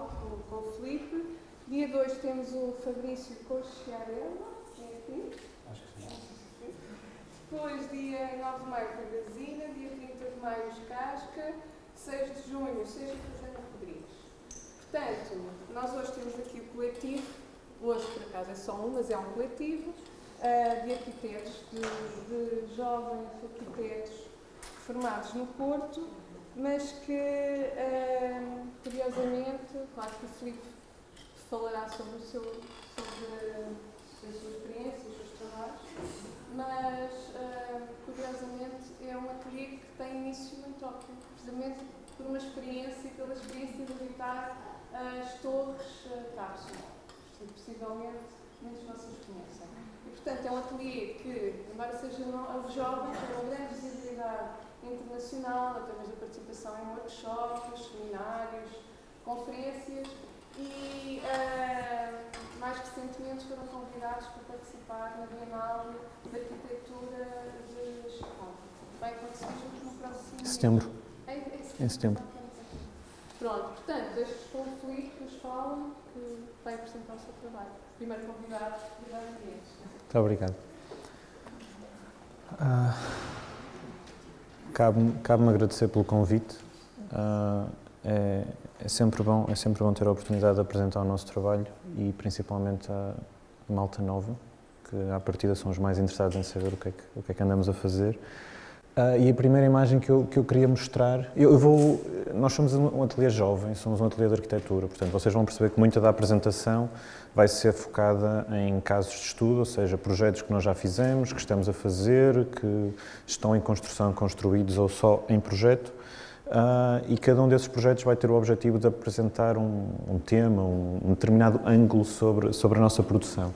Fala com, com o Felipe. Dia 2 temos o Fabrício Cochiarella, é aqui. Acho que sim. Depois, dia 9 de maio, Cagazina. Dia 30 de maio, Casca. 6 de junho, Seja Fazenda Rodrigues. Portanto, nós hoje temos aqui o coletivo. Hoje, por acaso, é só um, mas é um coletivo uh, de arquitetos, de, de jovens arquitetos formados no Porto, mas que, uh, curiosamente, claro que o Filipe falará sobre, o seu, sobre a sua experiência, os seus trabalhos, mas, uh, curiosamente, é um ateliê que tem início em Tóquio, precisamente por uma experiência, pela experiência de visitar as torres uh, cápsula. Possivelmente, muitos de vocês conhecem. E, portanto, é um ateliê que, embora seja jovem, tem uma grande visibilidade internacional, através da participação em workshops, seminários, conferências e, uh, mais recentemente, foram convidados para participar na Bienal de Arquitetura de Chicago. Vai acontecer no próximo setembro. Em, em setembro. Em setembro. Pronto, portanto, deixo com o Felipe que nos falam, que vai apresentar o seu trabalho. Primeiro convidado, Guilherme Dias. Muito obrigado. Uh, Cabe-me cabe agradecer pelo convite. Uh, é, é, sempre bom, é sempre bom ter a oportunidade de apresentar o nosso trabalho e principalmente a malta nova, que à partida são os mais interessados em saber o que é que, o que, é que andamos a fazer. Uh, e a primeira imagem que eu, que eu queria mostrar, eu, eu, vou, nós somos um ateliê jovem, somos um ateliê de arquitetura, portanto vocês vão perceber que muita da apresentação vai ser focada em casos de estudo, ou seja, projetos que nós já fizemos, que estamos a fazer, que estão em construção, construídos ou só em projeto, uh, e cada um desses projetos vai ter o objetivo de apresentar um, um tema, um, um determinado ângulo sobre, sobre a nossa produção.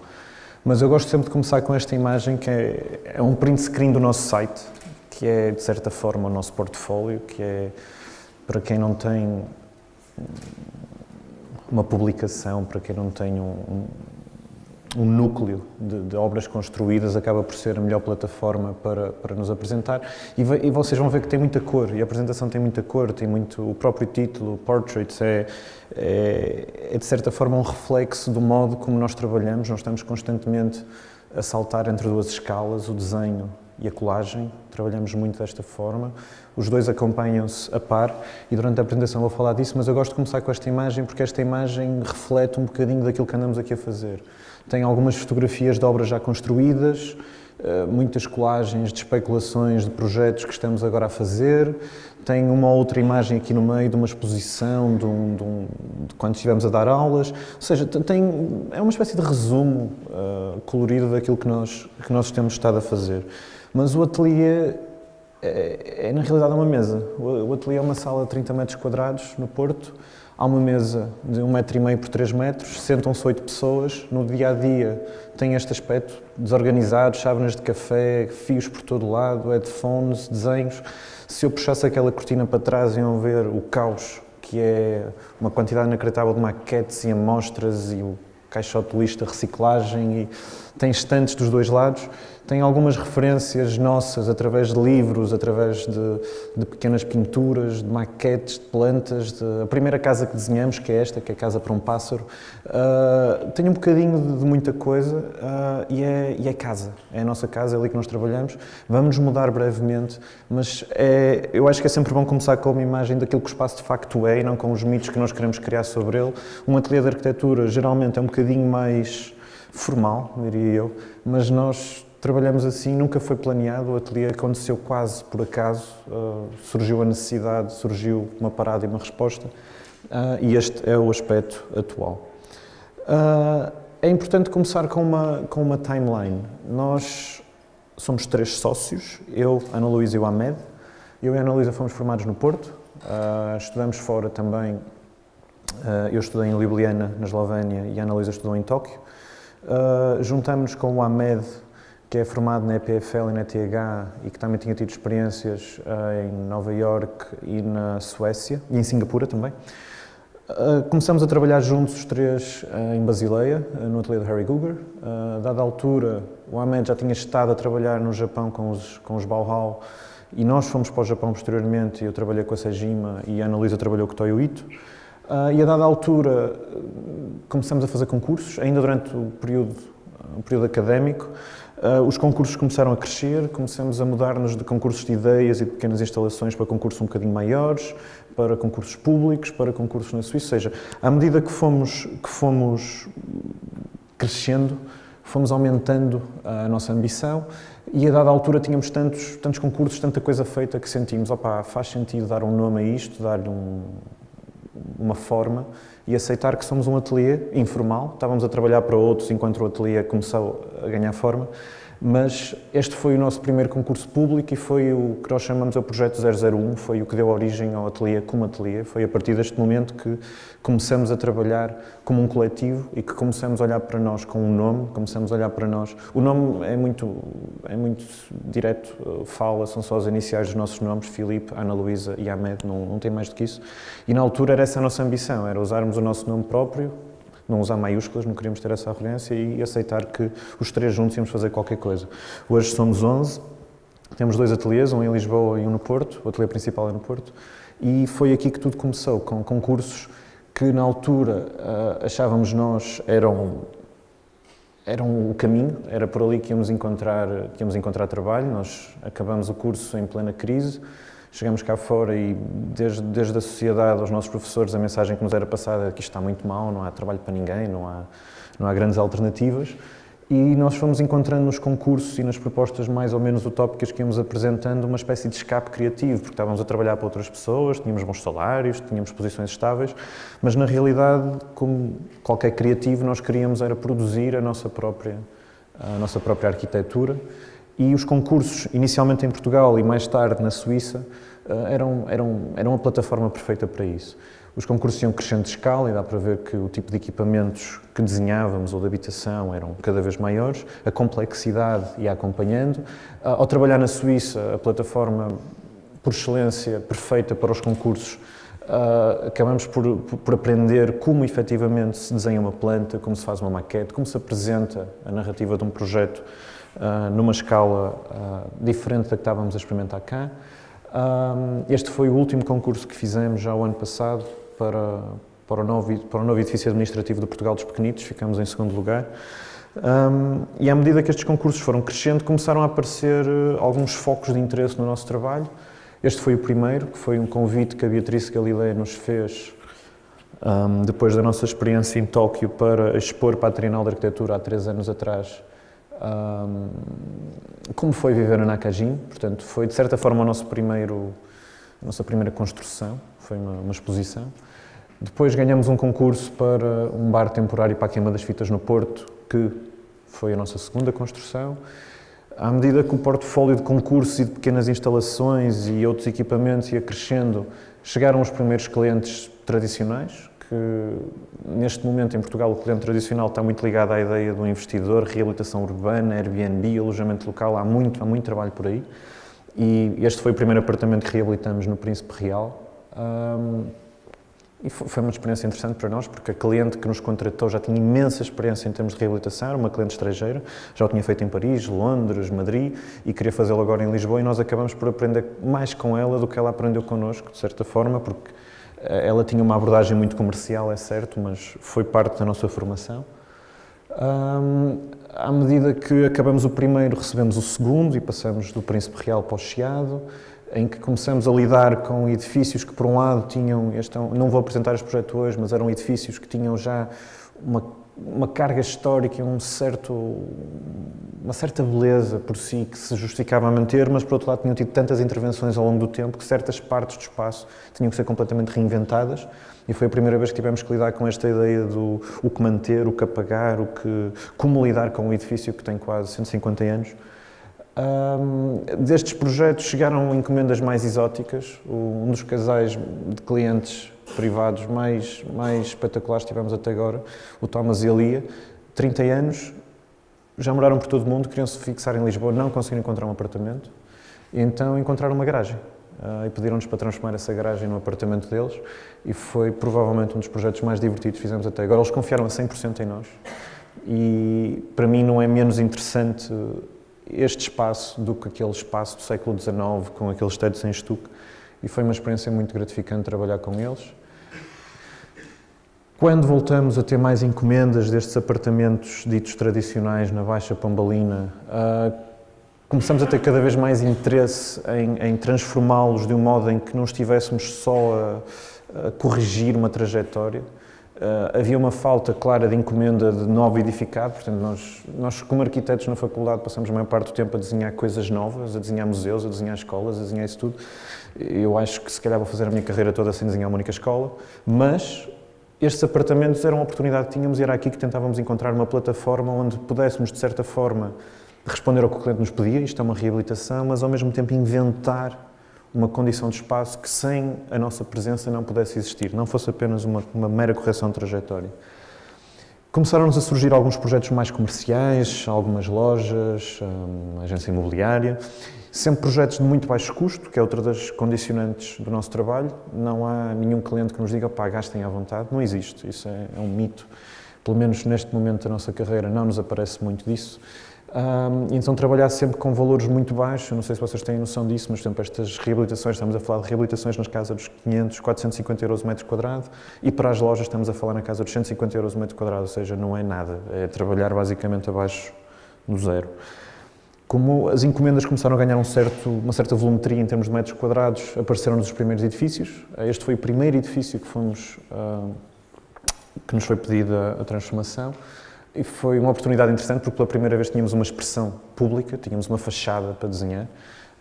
Mas eu gosto sempre de começar com esta imagem que é, é um print screen do nosso site, que é, de certa forma, o nosso portfólio, que é, para quem não tem uma publicação, para quem não tem um, um núcleo de, de, obras construídas, acaba por ser a melhor plataforma para, para nos apresentar. E, e, vocês vão ver que tem muita cor, e a apresentação tem muita cor, tem muito, o próprio título, Portraits, é, é, é de certa forma um reflexo do modo como nós trabalhamos, nós estamos constantemente a saltar entre duas escalas, o desenho e a colagem, trabalhamos muito desta forma. Os dois acompanham-se a par e durante a apresentação vou falar disso, mas eu gosto de começar com esta imagem porque esta imagem reflete um bocadinho daquilo que andamos aqui a fazer. Tem algumas fotografias de obras já construídas, eh, muitas colagens de especulações de projetos que estamos agora a fazer, tem uma outra imagem aqui no meio de uma exposição de, um, de, um, de quando estivemos a dar aulas, ou seja, tem, é uma espécie de resumo uh, colorido daquilo que nós, que nós temos estado a fazer. Mas o ateliê é, é na realidade uma mesa. O, o ateliê é uma sala de 30 metros quadrados no Porto, há uma mesa de 1,5 metro e meio por 3 metros, sentam-se 8 pessoas, no dia a dia tem este aspecto desorganizado, chávenas de café, fios por todo lado, headphones, desenhos. Se eu puxasse aquela cortina para trás, iam ver o caos, que é uma quantidade inacreditável de maquetes e amostras e o caixote lista reciclagem. E tem estantes dos dois lados tem algumas referências nossas através de livros, através de, de pequenas pinturas, de maquetes, de plantas. De... A primeira casa que desenhamos, que é esta, que é a Casa para um Pássaro, uh, tem um bocadinho de, de muita coisa uh, e, é, e é casa. É a nossa casa, é ali que nós trabalhamos. Vamos mudar brevemente, mas é, eu acho que é sempre bom começar com uma imagem daquilo que o espaço de facto é e não com os mitos que nós queremos criar sobre ele. Um ateliê de arquitetura geralmente é um bocadinho mais formal, diria eu, mas nós Trabalhamos assim, nunca foi planeado, o ateliê aconteceu quase por acaso, uh, surgiu a necessidade, surgiu uma parada e uma resposta, uh, e este é o aspecto atual. Uh, é importante começar com uma, com uma timeline. Nós somos três sócios, eu, Ana Luísa e o Ahmed. Eu e Ana Luísa fomos formados no Porto, estudamos fora também, eu estudei em Ljubljana, na Eslovénia, e a Ana Luísa estudou em Tóquio. Juntamos-nos com o Ahmed que é formado na EPFL e na ETH e que também tinha tido experiências uh, em Nova York e na Suécia, e em Singapura também. Uh, começamos a trabalhar juntos os três uh, em Basileia, no ateliê de Harry Guger. dada a altura, o Ahmed já tinha estado a trabalhar no Japão com os, com os Bauhaus e nós fomos para o Japão posteriormente. Eu trabalhei com a Sejima e a Ana Luísa trabalhou com o Toyo Ito. e a dada altura, começamos a fazer concursos, ainda durante o período, o período académico. Os concursos começaram a crescer, começamos a mudar-nos de concursos de ideias e de pequenas instalações para concursos um bocadinho maiores para concursos públicos, para concursos na Suíça, ou seja, à medida que fomos, que fomos crescendo, fomos aumentando a nossa ambição e a dada altura tínhamos tantos, tantos concursos, tanta coisa feita que sentimos, opá, faz sentido dar um nome a isto, dar-lhe um, uma forma e aceitar que somos um ateliê informal, estávamos a trabalhar para outros enquanto o ateliê começou a ganhar forma, mas este foi o nosso primeiro concurso público e foi o que nós chamamos o Projeto 001, foi o que deu origem ao ateliê como ateliê. Foi a partir deste momento que começamos a trabalhar como um coletivo e que começamos a olhar para nós com um nome, começamos a olhar para nós. O nome é muito, é muito direto, fala, são só as iniciais dos nossos nomes, Filipe, Ana Luísa e Ahmed, não, não tem mais do que isso. E na altura era essa a nossa ambição, era usarmos o nosso nome próprio, não usar maiúsculas, não queríamos ter essa arrogância e aceitar que os três juntos íamos fazer qualquer coisa. Hoje somos 11, temos dois ateliês, um em Lisboa e um no Porto, o ateliê principal é no Porto, e foi aqui que tudo começou, com concursos que na altura uh, achávamos nós eram eram o caminho, era por ali que íamos encontrar que íamos encontrar trabalho. Nós acabamos o curso em plena crise, chegamos cá fora e desde, desde a sociedade aos nossos professores a mensagem que nos era passada é que isto está muito mal, não há trabalho para ninguém, não há, não há grandes alternativas. E nós fomos encontrando nos concursos e nas propostas mais ou menos utópicas que íamos apresentando uma espécie de escape criativo, porque estávamos a trabalhar para outras pessoas, tínhamos bons salários, tínhamos posições estáveis, mas na realidade, como qualquer criativo, nós queríamos era produzir a nossa própria, a nossa própria arquitetura. E os concursos, inicialmente em Portugal e mais tarde na Suíça, eram, eram, eram a plataforma perfeita para isso. Os concursos iam crescendo de escala e dá para ver que o tipo de equipamentos que desenhávamos ou de habitação eram cada vez maiores, a complexidade ia acompanhando. Ao trabalhar na Suíça, a plataforma por excelência perfeita para os concursos, uh, acabamos por, por, aprender como efetivamente se desenha uma planta, como se faz uma maquete, como se apresenta a narrativa de um projeto numa escala diferente da que estávamos a experimentar cá. Este foi o último concurso que fizemos já o ano passado para, para, o, novo, para o novo edifício administrativo do Portugal dos Pequenitos, ficamos em segundo lugar. Um, e à medida que estes concursos foram crescendo, começaram a aparecer uh, alguns focos de interesse no nosso trabalho. Este foi o primeiro, que foi um convite que a Beatriz Galilei nos fez um, depois da nossa experiência em Tóquio para expor para a Trienal de Arquitetura há três anos atrás um, como foi viver na Nakajin. Portanto, foi de certa forma o nosso primeiro, a nossa primeira construção, foi uma, uma exposição. Depois ganhamos um concurso para um bar temporário para a queima das fitas no Porto, que foi a nossa segunda construção. À medida que o portfólio de concursos e de pequenas instalações e outros equipamentos ia crescendo, chegaram os primeiros clientes tradicionais, neste momento em Portugal o cliente tradicional está muito ligado à ideia do investidor, reabilitação urbana, Airbnb, alojamento local, há muito, há muito trabalho por aí. E este foi o primeiro apartamento que reabilitamos no Príncipe Real. Um, e foi uma experiência interessante para nós, porque a cliente que nos contratou já tinha imensa experiência em termos de reabilitação, uma cliente estrangeira, já o tinha feito em Paris, Londres, Madrid, e queria fazê-lo agora em Lisboa, e nós acabamos por aprender mais com ela do que ela aprendeu connosco, de certa forma, porque ela tinha uma abordagem muito comercial, é certo, mas foi parte da nossa formação. Um, à medida que acabamos o primeiro, recebemos o segundo e passamos do Príncipe Real para o Chiado em que começamos a lidar com edifícios que, por um lado, tinham, este, não vou apresentar este projeto hoje, mas eram edifícios que tinham já uma, uma carga histórica um certo, uma certa beleza por si que se justificava a manter, mas, por outro lado, tinham tido tantas intervenções ao longo do tempo que certas partes do espaço tinham que ser completamente reinventadas. E foi a primeira vez que tivemos que lidar com esta ideia do o que manter, o que apagar, o que, como lidar com um edifício que tem quase 150 anos. Um, destes projetos chegaram encomendas mais exóticas. Um dos casais de clientes privados mais, mais espetaculares que tivemos até agora, o Thomas e a Lia, 30 anos, já moraram por todo o mundo, queriam se fixar em Lisboa, não conseguiram encontrar um apartamento, e então encontraram uma garagem. uh, e pediram-nos para transformar essa garagem no apartamento deles e foi provavelmente um dos projetos mais divertidos que fizemos até agora. Eles confiaram a 100% em nós e para mim não é menos interessante este espaço do que aquele espaço do século XIX com aqueles tetos em estuque e foi uma experiência muito gratificante trabalhar com eles. Quando voltamos a ter mais encomendas destes apartamentos ditos tradicionais na Baixa Pombalina, uh, começamos a ter cada vez mais interesse em, em transformá-los de um modo em que não estivéssemos só a, a corrigir uma trajetória. Uh, havia uma falta clara de encomenda de novo edificado, portanto, nós, nós, como arquitetos na faculdade, passamos a maior parte do tempo a desenhar coisas novas, a desenhar museus, a desenhar escolas, a desenhar isso tudo. Eu acho que se calhar vou fazer a minha carreira toda sem desenhar uma única escola, mas estes apartamentos eram uma oportunidade que tínhamos e era aqui que tentávamos encontrar uma plataforma onde pudéssemos, de certa forma, responder ao que o cliente nos pedia, isto é uma reabilitação, mas ao mesmo tempo inventar uma condição de espaço que sem a nossa presença não pudesse existir, não fosse apenas uma, uma mera correção de trajetória. Começaram-nos a surgir alguns projetos mais comerciais, algumas lojas, uma agência imobiliária, sempre projetos de muito baixo custo, que é outra das condicionantes do nosso trabalho. Não há nenhum cliente que nos diga, pá, gastem à vontade. Não existe, isso é, é um mito. Pelo menos neste momento da nossa carreira não nos aparece muito disso. Um, então trabalhar sempre com valores muito baixos, não sei se vocês têm noção disso, mas por exemplo, estas reabilitações, estamos a falar de reabilitações nas casas dos 500, 450 euros o metro quadrado e para as lojas estamos a falar na casa dos 150 euros o metro quadrado, ou seja, não é nada, é trabalhar basicamente abaixo do zero. Como as encomendas começaram a ganhar um certo, uma certa volumetria em termos de metros quadrados, apareceram-nos os primeiros edifícios. Este foi o primeiro edifício que, fomos, uh, que nos foi pedida a transformação. E foi uma oportunidade interessante porque pela primeira vez tínhamos uma expressão pública, tínhamos uma fachada para desenhar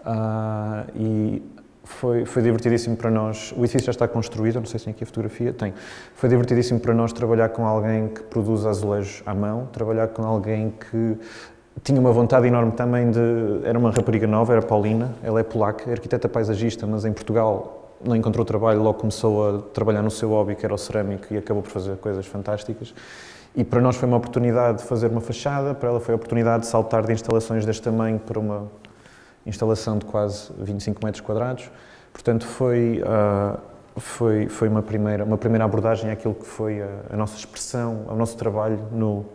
uh, e foi, foi divertidíssimo para nós. O edifício já está construído, não sei se tem aqui a fotografia, tem. Foi divertidíssimo para nós trabalhar com alguém que produz azulejos à mão, trabalhar com alguém que tinha uma vontade enorme também de. Era uma rapariga nova, era Paulina, ela é polaca, é arquiteta paisagista, mas em Portugal não encontrou trabalho, logo começou a trabalhar no seu hobby, que era o cerâmico, e acabou por fazer coisas fantásticas. E para nós foi uma oportunidade de fazer uma fachada, para ela foi a oportunidade de saltar de instalações deste tamanho para uma instalação de quase 25 metros quadrados. Portanto, foi, uh, foi, foi uma, primeira, uma primeira abordagem àquilo que foi a, a nossa expressão, ao nosso trabalho no,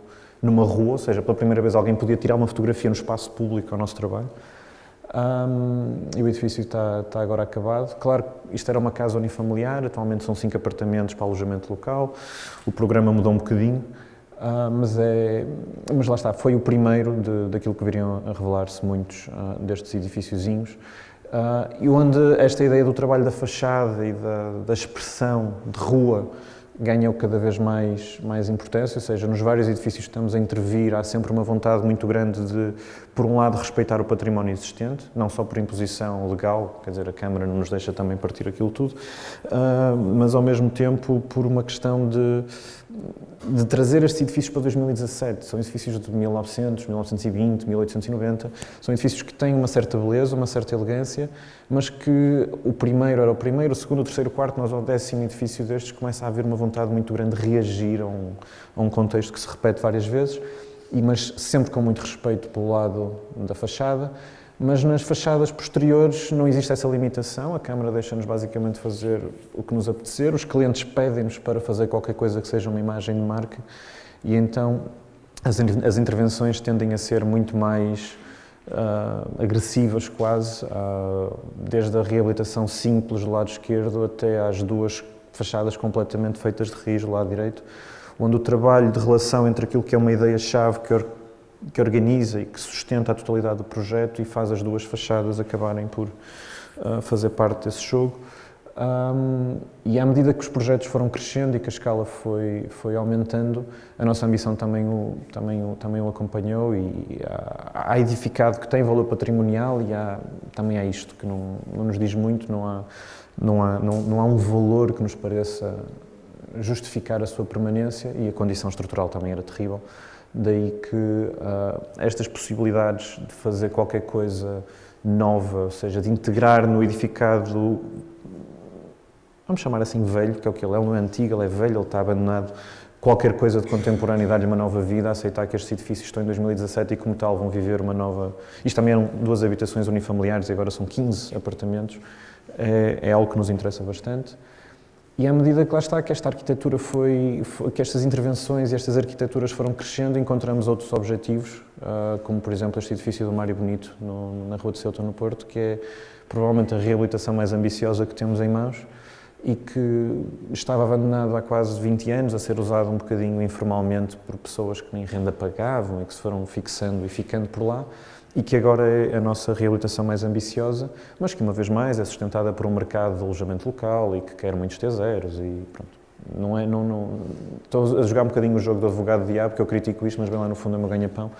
numa rua, ou seja, pela primeira vez alguém podia tirar uma fotografia no espaço público ao nosso trabalho. Um, e o edifício está, está, agora acabado. Claro, isto era uma casa unifamiliar, atualmente são cinco apartamentos para alojamento local. O programa mudou um bocadinho. Uh, mas, é, mas lá está, foi o primeiro de, daquilo que viriam a revelar-se muitos uh, destes edifíciozinhos. Uh, e onde esta ideia do trabalho da fachada e da, da expressão de rua ganham cada vez mais, mais importância, ou seja, nos vários edifícios que estamos a intervir há sempre uma vontade muito grande de, por um lado, respeitar o património existente, não só por imposição legal, quer dizer, a Câmara não nos deixa também partir aquilo tudo, uh, mas ao mesmo tempo por uma questão de, de trazer estes edifícios para 2017. São edifícios de 1900, 1920, 1890, são edifícios que têm uma certa beleza, uma certa elegância, mas que o primeiro era o primeiro, o segundo, o terceiro, o quarto, nós ao décimo edifício destes começa a haver uma vontade muito grande de reagir a um, a um contexto que se repete várias vezes, e, mas sempre com muito respeito pelo lado da fachada, mas nas fachadas posteriores não existe essa limitação, a Câmara deixa-nos basicamente fazer o que nos apetecer, os clientes pedem-nos para fazer qualquer coisa que seja uma imagem de marca. E então as, as intervenções tendem a ser muito mais uh, agressivas quase, uh, desde a reabilitação simples do lado esquerdo até às duas fachadas completamente feitas de raiz do lado direito, onde o trabalho de relação entre aquilo que é uma ideia-chave que, que organiza e que sustenta a totalidade do projeto e faz as duas fachadas acabarem por uh, fazer parte desse jogo. Um, e à medida que os projetos foram crescendo e que a escala foi, foi aumentando, a nossa ambição também o, também o, também o acompanhou e há, há edificado que tem valor patrimonial e há, também há isto que não, não nos diz muito, não há, não, há, não, não há um valor que nos pareça justificar a sua permanência e a condição estrutural também era terrível. Daí que uh, estas possibilidades de fazer qualquer coisa nova, ou seja, de integrar no edificado, vamos chamar assim velho, que é o que ele é, ele não é antigo, ele é velho, ele está abandonado qualquer coisa de contemporâneo e dar-lhe uma nova vida, aceitar que estes edifícios estão em 2017 e, como tal, vão viver uma nova. Isto também eram duas habitações unifamiliares e agora são 15 apartamentos. É, é algo que nos interessa bastante. E à medida que lá está, que esta arquitetura foi, que estas intervenções e estas arquiteturas foram crescendo, encontramos outros objetivos, uh, como por exemplo este edifício do Mário Bonito, na Rua de Ceuta, no Porto, que é provavelmente a reabilitação mais ambiciosa que temos em mãos e que estava abandonado há quase 20 anos, a ser usado um bocadinho informalmente por pessoas que nem renda pagavam e que se foram fixando e ficando por lá e que agora é a nossa reabilitação mais ambiciosa, mas que uma vez mais é sustentada por um mercado de alojamento local e que quer muitos T0s e pronto. Não é, não, não, estou a jogar um bocadinho o jogo do advogado diabo, que eu critico isto, mas bem lá no fundo é meu ganha-pão.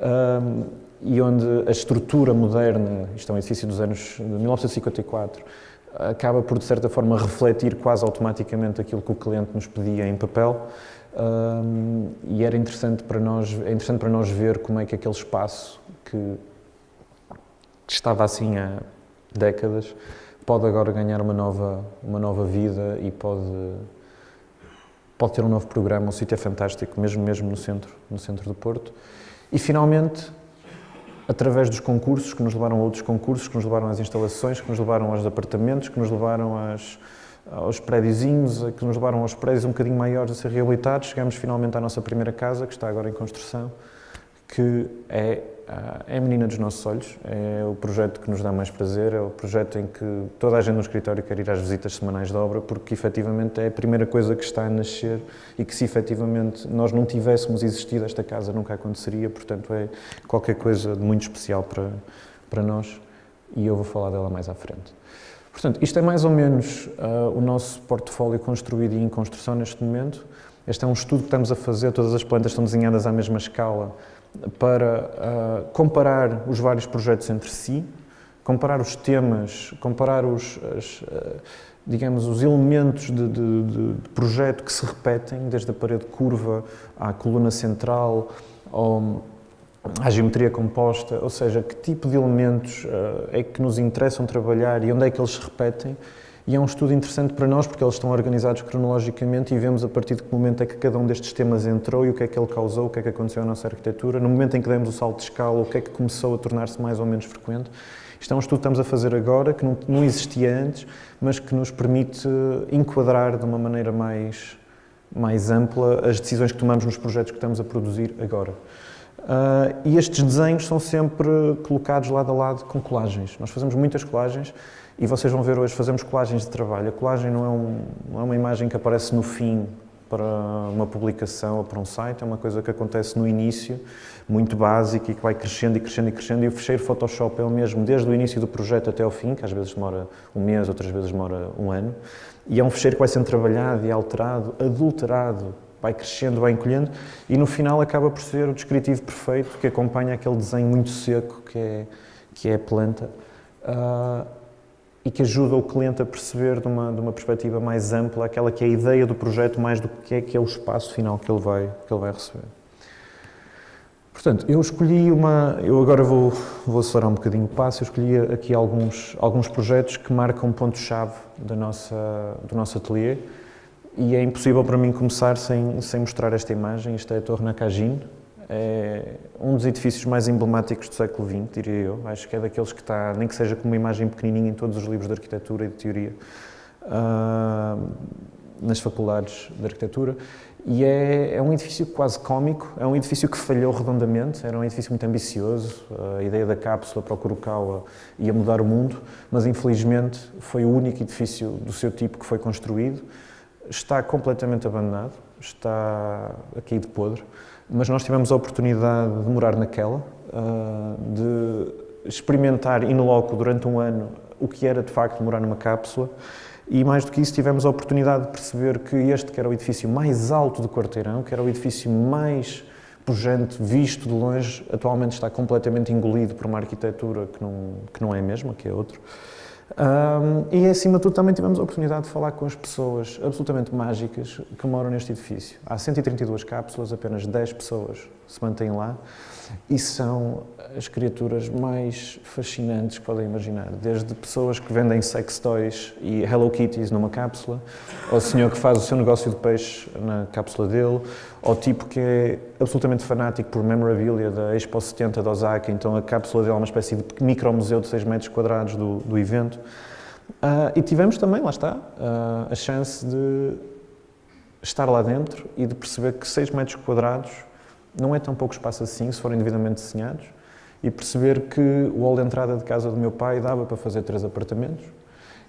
Um, e onde a estrutura moderna, isto é um edifício dos anos de 1954, acaba por, de certa forma, refletir quase automaticamente aquilo que o cliente nos pedia em papel. Um, e era interessante para nós, é interessante para nós ver como é que aquele espaço que, que estava assim há décadas pode agora ganhar uma nova, uma nova vida e pode, pode ter um novo programa. O sítio é fantástico, mesmo, mesmo no, centro, no centro do Porto. E, finalmente, através dos concursos, que nos levaram a outros concursos, que nos levaram às instalações, que nos levaram aos apartamentos, que nos levaram às, aos prédiozinhos, que nos levaram aos prédios um bocadinho maiores a ser reabilitados, chegamos finalmente à nossa primeira casa, que está agora em construção, que é ah, é a menina dos nossos olhos, é o projeto que nos dá mais prazer, é o projeto em que toda a gente no escritório quer ir às visitas semanais de obra, porque efetivamente é a primeira coisa que está a nascer e que se efetivamente nós não tivéssemos existido, esta casa nunca aconteceria, portanto é qualquer coisa de muito especial para, para nós e eu vou falar dela mais à frente. Portanto, isto é mais ou menos uh, o nosso portfólio construído e em construção neste momento. Este é um estudo que estamos a fazer, todas as plantas estão desenhadas à mesma escala, para uh, comparar os vários projetos entre si, comparar os temas, comparar os, as, uh, digamos, os elementos de, de, de, projeto que se repetem, desde a parede curva à coluna central, à geometria composta, ou seja, que tipo de elementos uh, é que nos interessam trabalhar e onde é que eles se repetem e é um estudo interessante para nós porque eles estão organizados cronologicamente e vemos a partir de que momento é que cada um destes temas entrou e o que é que ele causou, o que é que aconteceu à nossa arquitetura. No momento em que demos o salto de escala, o que é que começou a tornar-se mais ou menos frequente. Isto é um estudo que estamos a fazer agora, que não, não existia antes, mas que nos permite enquadrar de uma maneira mais, mais ampla as decisões que tomamos nos projetos que estamos a produzir agora. Uh, e estes desenhos são sempre colocados lado a lado com colagens. Nós fazemos muitas colagens e vocês vão ver hoje, fazemos colagens de trabalho. A colagem não é, um, não é uma imagem que aparece no fim para uma publicação ou para um site, é uma coisa que acontece no início, muito básica e que vai crescendo e crescendo e crescendo. E o fecheiro Photoshop é o mesmo desde o início do projeto até ao fim, que às vezes demora um mês, outras vezes demora um ano. E é um fecheiro que vai sendo trabalhado e alterado, adulterado, vai crescendo, vai encolhendo e no final acaba por ser o descritivo perfeito que acompanha aquele desenho muito seco que é, que é a planta. Uh, e que ajuda o cliente a perceber de uma, de uma perspectiva mais ampla aquela que é a ideia do projeto mais do que é que é o espaço final que ele vai, que ele vai receber. Portanto, eu escolhi uma... Eu agora vou, vou acelerar um bocadinho o passo. Eu escolhi aqui alguns, alguns projetos que marcam pontos-chave do nosso ateliê e é impossível para mim começar sem, sem mostrar esta imagem. Isto é a Torre Nakajin, é um dos edifícios mais emblemáticos do século XX, diria eu. Acho que é daqueles que está, nem que seja com uma imagem pequenininha em todos os livros de arquitetura e de teoria, uh, nas faculdades de arquitetura. E é, é, um edifício quase cómico, é um edifício que falhou redondamente, era um edifício muito ambicioso, a ideia da cápsula para o Kurokawa ia mudar o mundo, mas infelizmente foi o único edifício do seu tipo que foi construído. Está completamente abandonado, está aqui de podre mas nós tivemos a oportunidade de morar naquela, ah, de experimentar in loco durante um ano o que era de facto morar numa cápsula e mais do que isso tivemos a oportunidade de perceber que este que era o edifício mais alto do quarteirão, que era o edifício mais pujante visto de longe, atualmente está completamente engolido por uma arquitetura que não, que não é a mesma, que é outro. Um, e acima de tudo também tivemos a oportunidade de falar com as pessoas absolutamente mágicas que moram neste edifício. Há 132 cápsulas, apenas 10 pessoas se mantêm lá e são as criaturas mais fascinantes que podem imaginar. Desde pessoas que vendem sex toys e Hello Kitties numa cápsula, ao senhor que faz o seu negócio de peixe na cápsula dele, ao tipo que é absolutamente fanático por memorabilia da Expo 70 de Osaka, então a cápsula dele é uma espécie de micro-museu de 6 metros quadrados do, do evento. Uh, e tivemos também, lá está, uh, a chance de estar lá dentro e de perceber que 6 metros quadrados não é tão pouco espaço assim, se forem devidamente desenhados, e perceber que o hall de entrada de casa do meu pai dava para fazer três apartamentos,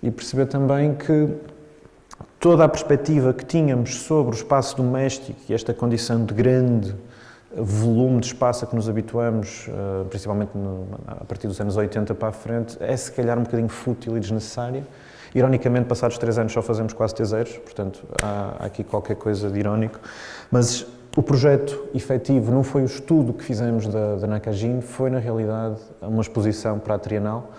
e perceber também que toda a perspectiva que tínhamos sobre o espaço doméstico e esta condição de grande volume de espaço a que nos habituamos, eh, principalmente a partir dos anos 80 para a frente, é se calhar um bocadinho fútil e desnecessária. Ironicamente, passados três anos só fazemos quase teseiros, portanto há aqui qualquer coisa de irónico, mas o projeto efetivo não foi o estudo que fizemos da, da Nakajin, foi na realidade uma exposição para a Trienal.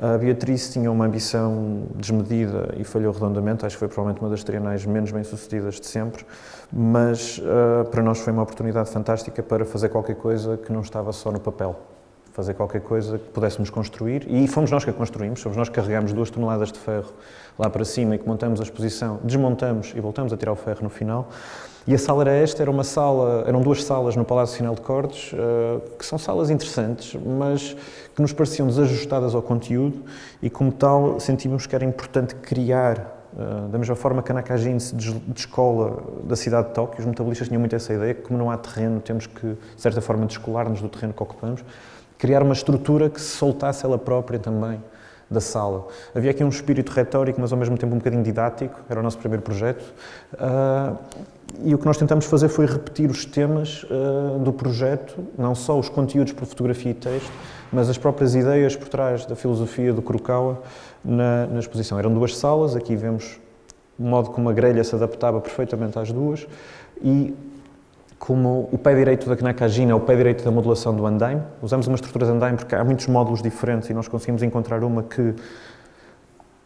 A Beatriz tinha uma ambição desmedida e falhou redondamente, acho que foi provavelmente uma das trienais menos bem-sucedidas de sempre, mas uh, para nós foi uma oportunidade fantástica para fazer qualquer coisa que não estava só no papel. Fazer qualquer coisa que pudéssemos construir, e fomos nós que a construímos, fomos nós que carregámos duas toneladas de ferro lá para cima e que montamos a exposição, desmontamos e voltamos a tirar o ferro no final. E a sala era esta, era uma sala, eram duas salas no Palácio Final de Cortes, uh, que são salas interessantes, mas que nos pareciam desajustadas ao conteúdo e, como tal, sentimos que era importante criar Uh, da mesma forma que a Nakajin se descola da cidade de Tóquio, os metabolistas tinham muito essa ideia que, como não há terreno, temos que, de certa forma, descolar-nos do terreno que ocupamos, criar uma estrutura que se soltasse ela própria também da sala. Havia aqui um espírito retórico, mas ao mesmo tempo um bocadinho didático, era o nosso primeiro projeto. E o que nós tentamos fazer foi repetir os temas uh, do projeto, não só os conteúdos por fotografia e texto, mas as próprias ideias por trás da filosofia do Kurokawa na, na exposição. Eram duas salas, aqui vemos o modo como a grelha se adaptava perfeitamente às duas e como o pé direito da Nakajin é o pé direito da modulação do andaime. Usamos uma estrutura de andaime porque há muitos módulos diferentes e nós conseguimos encontrar uma que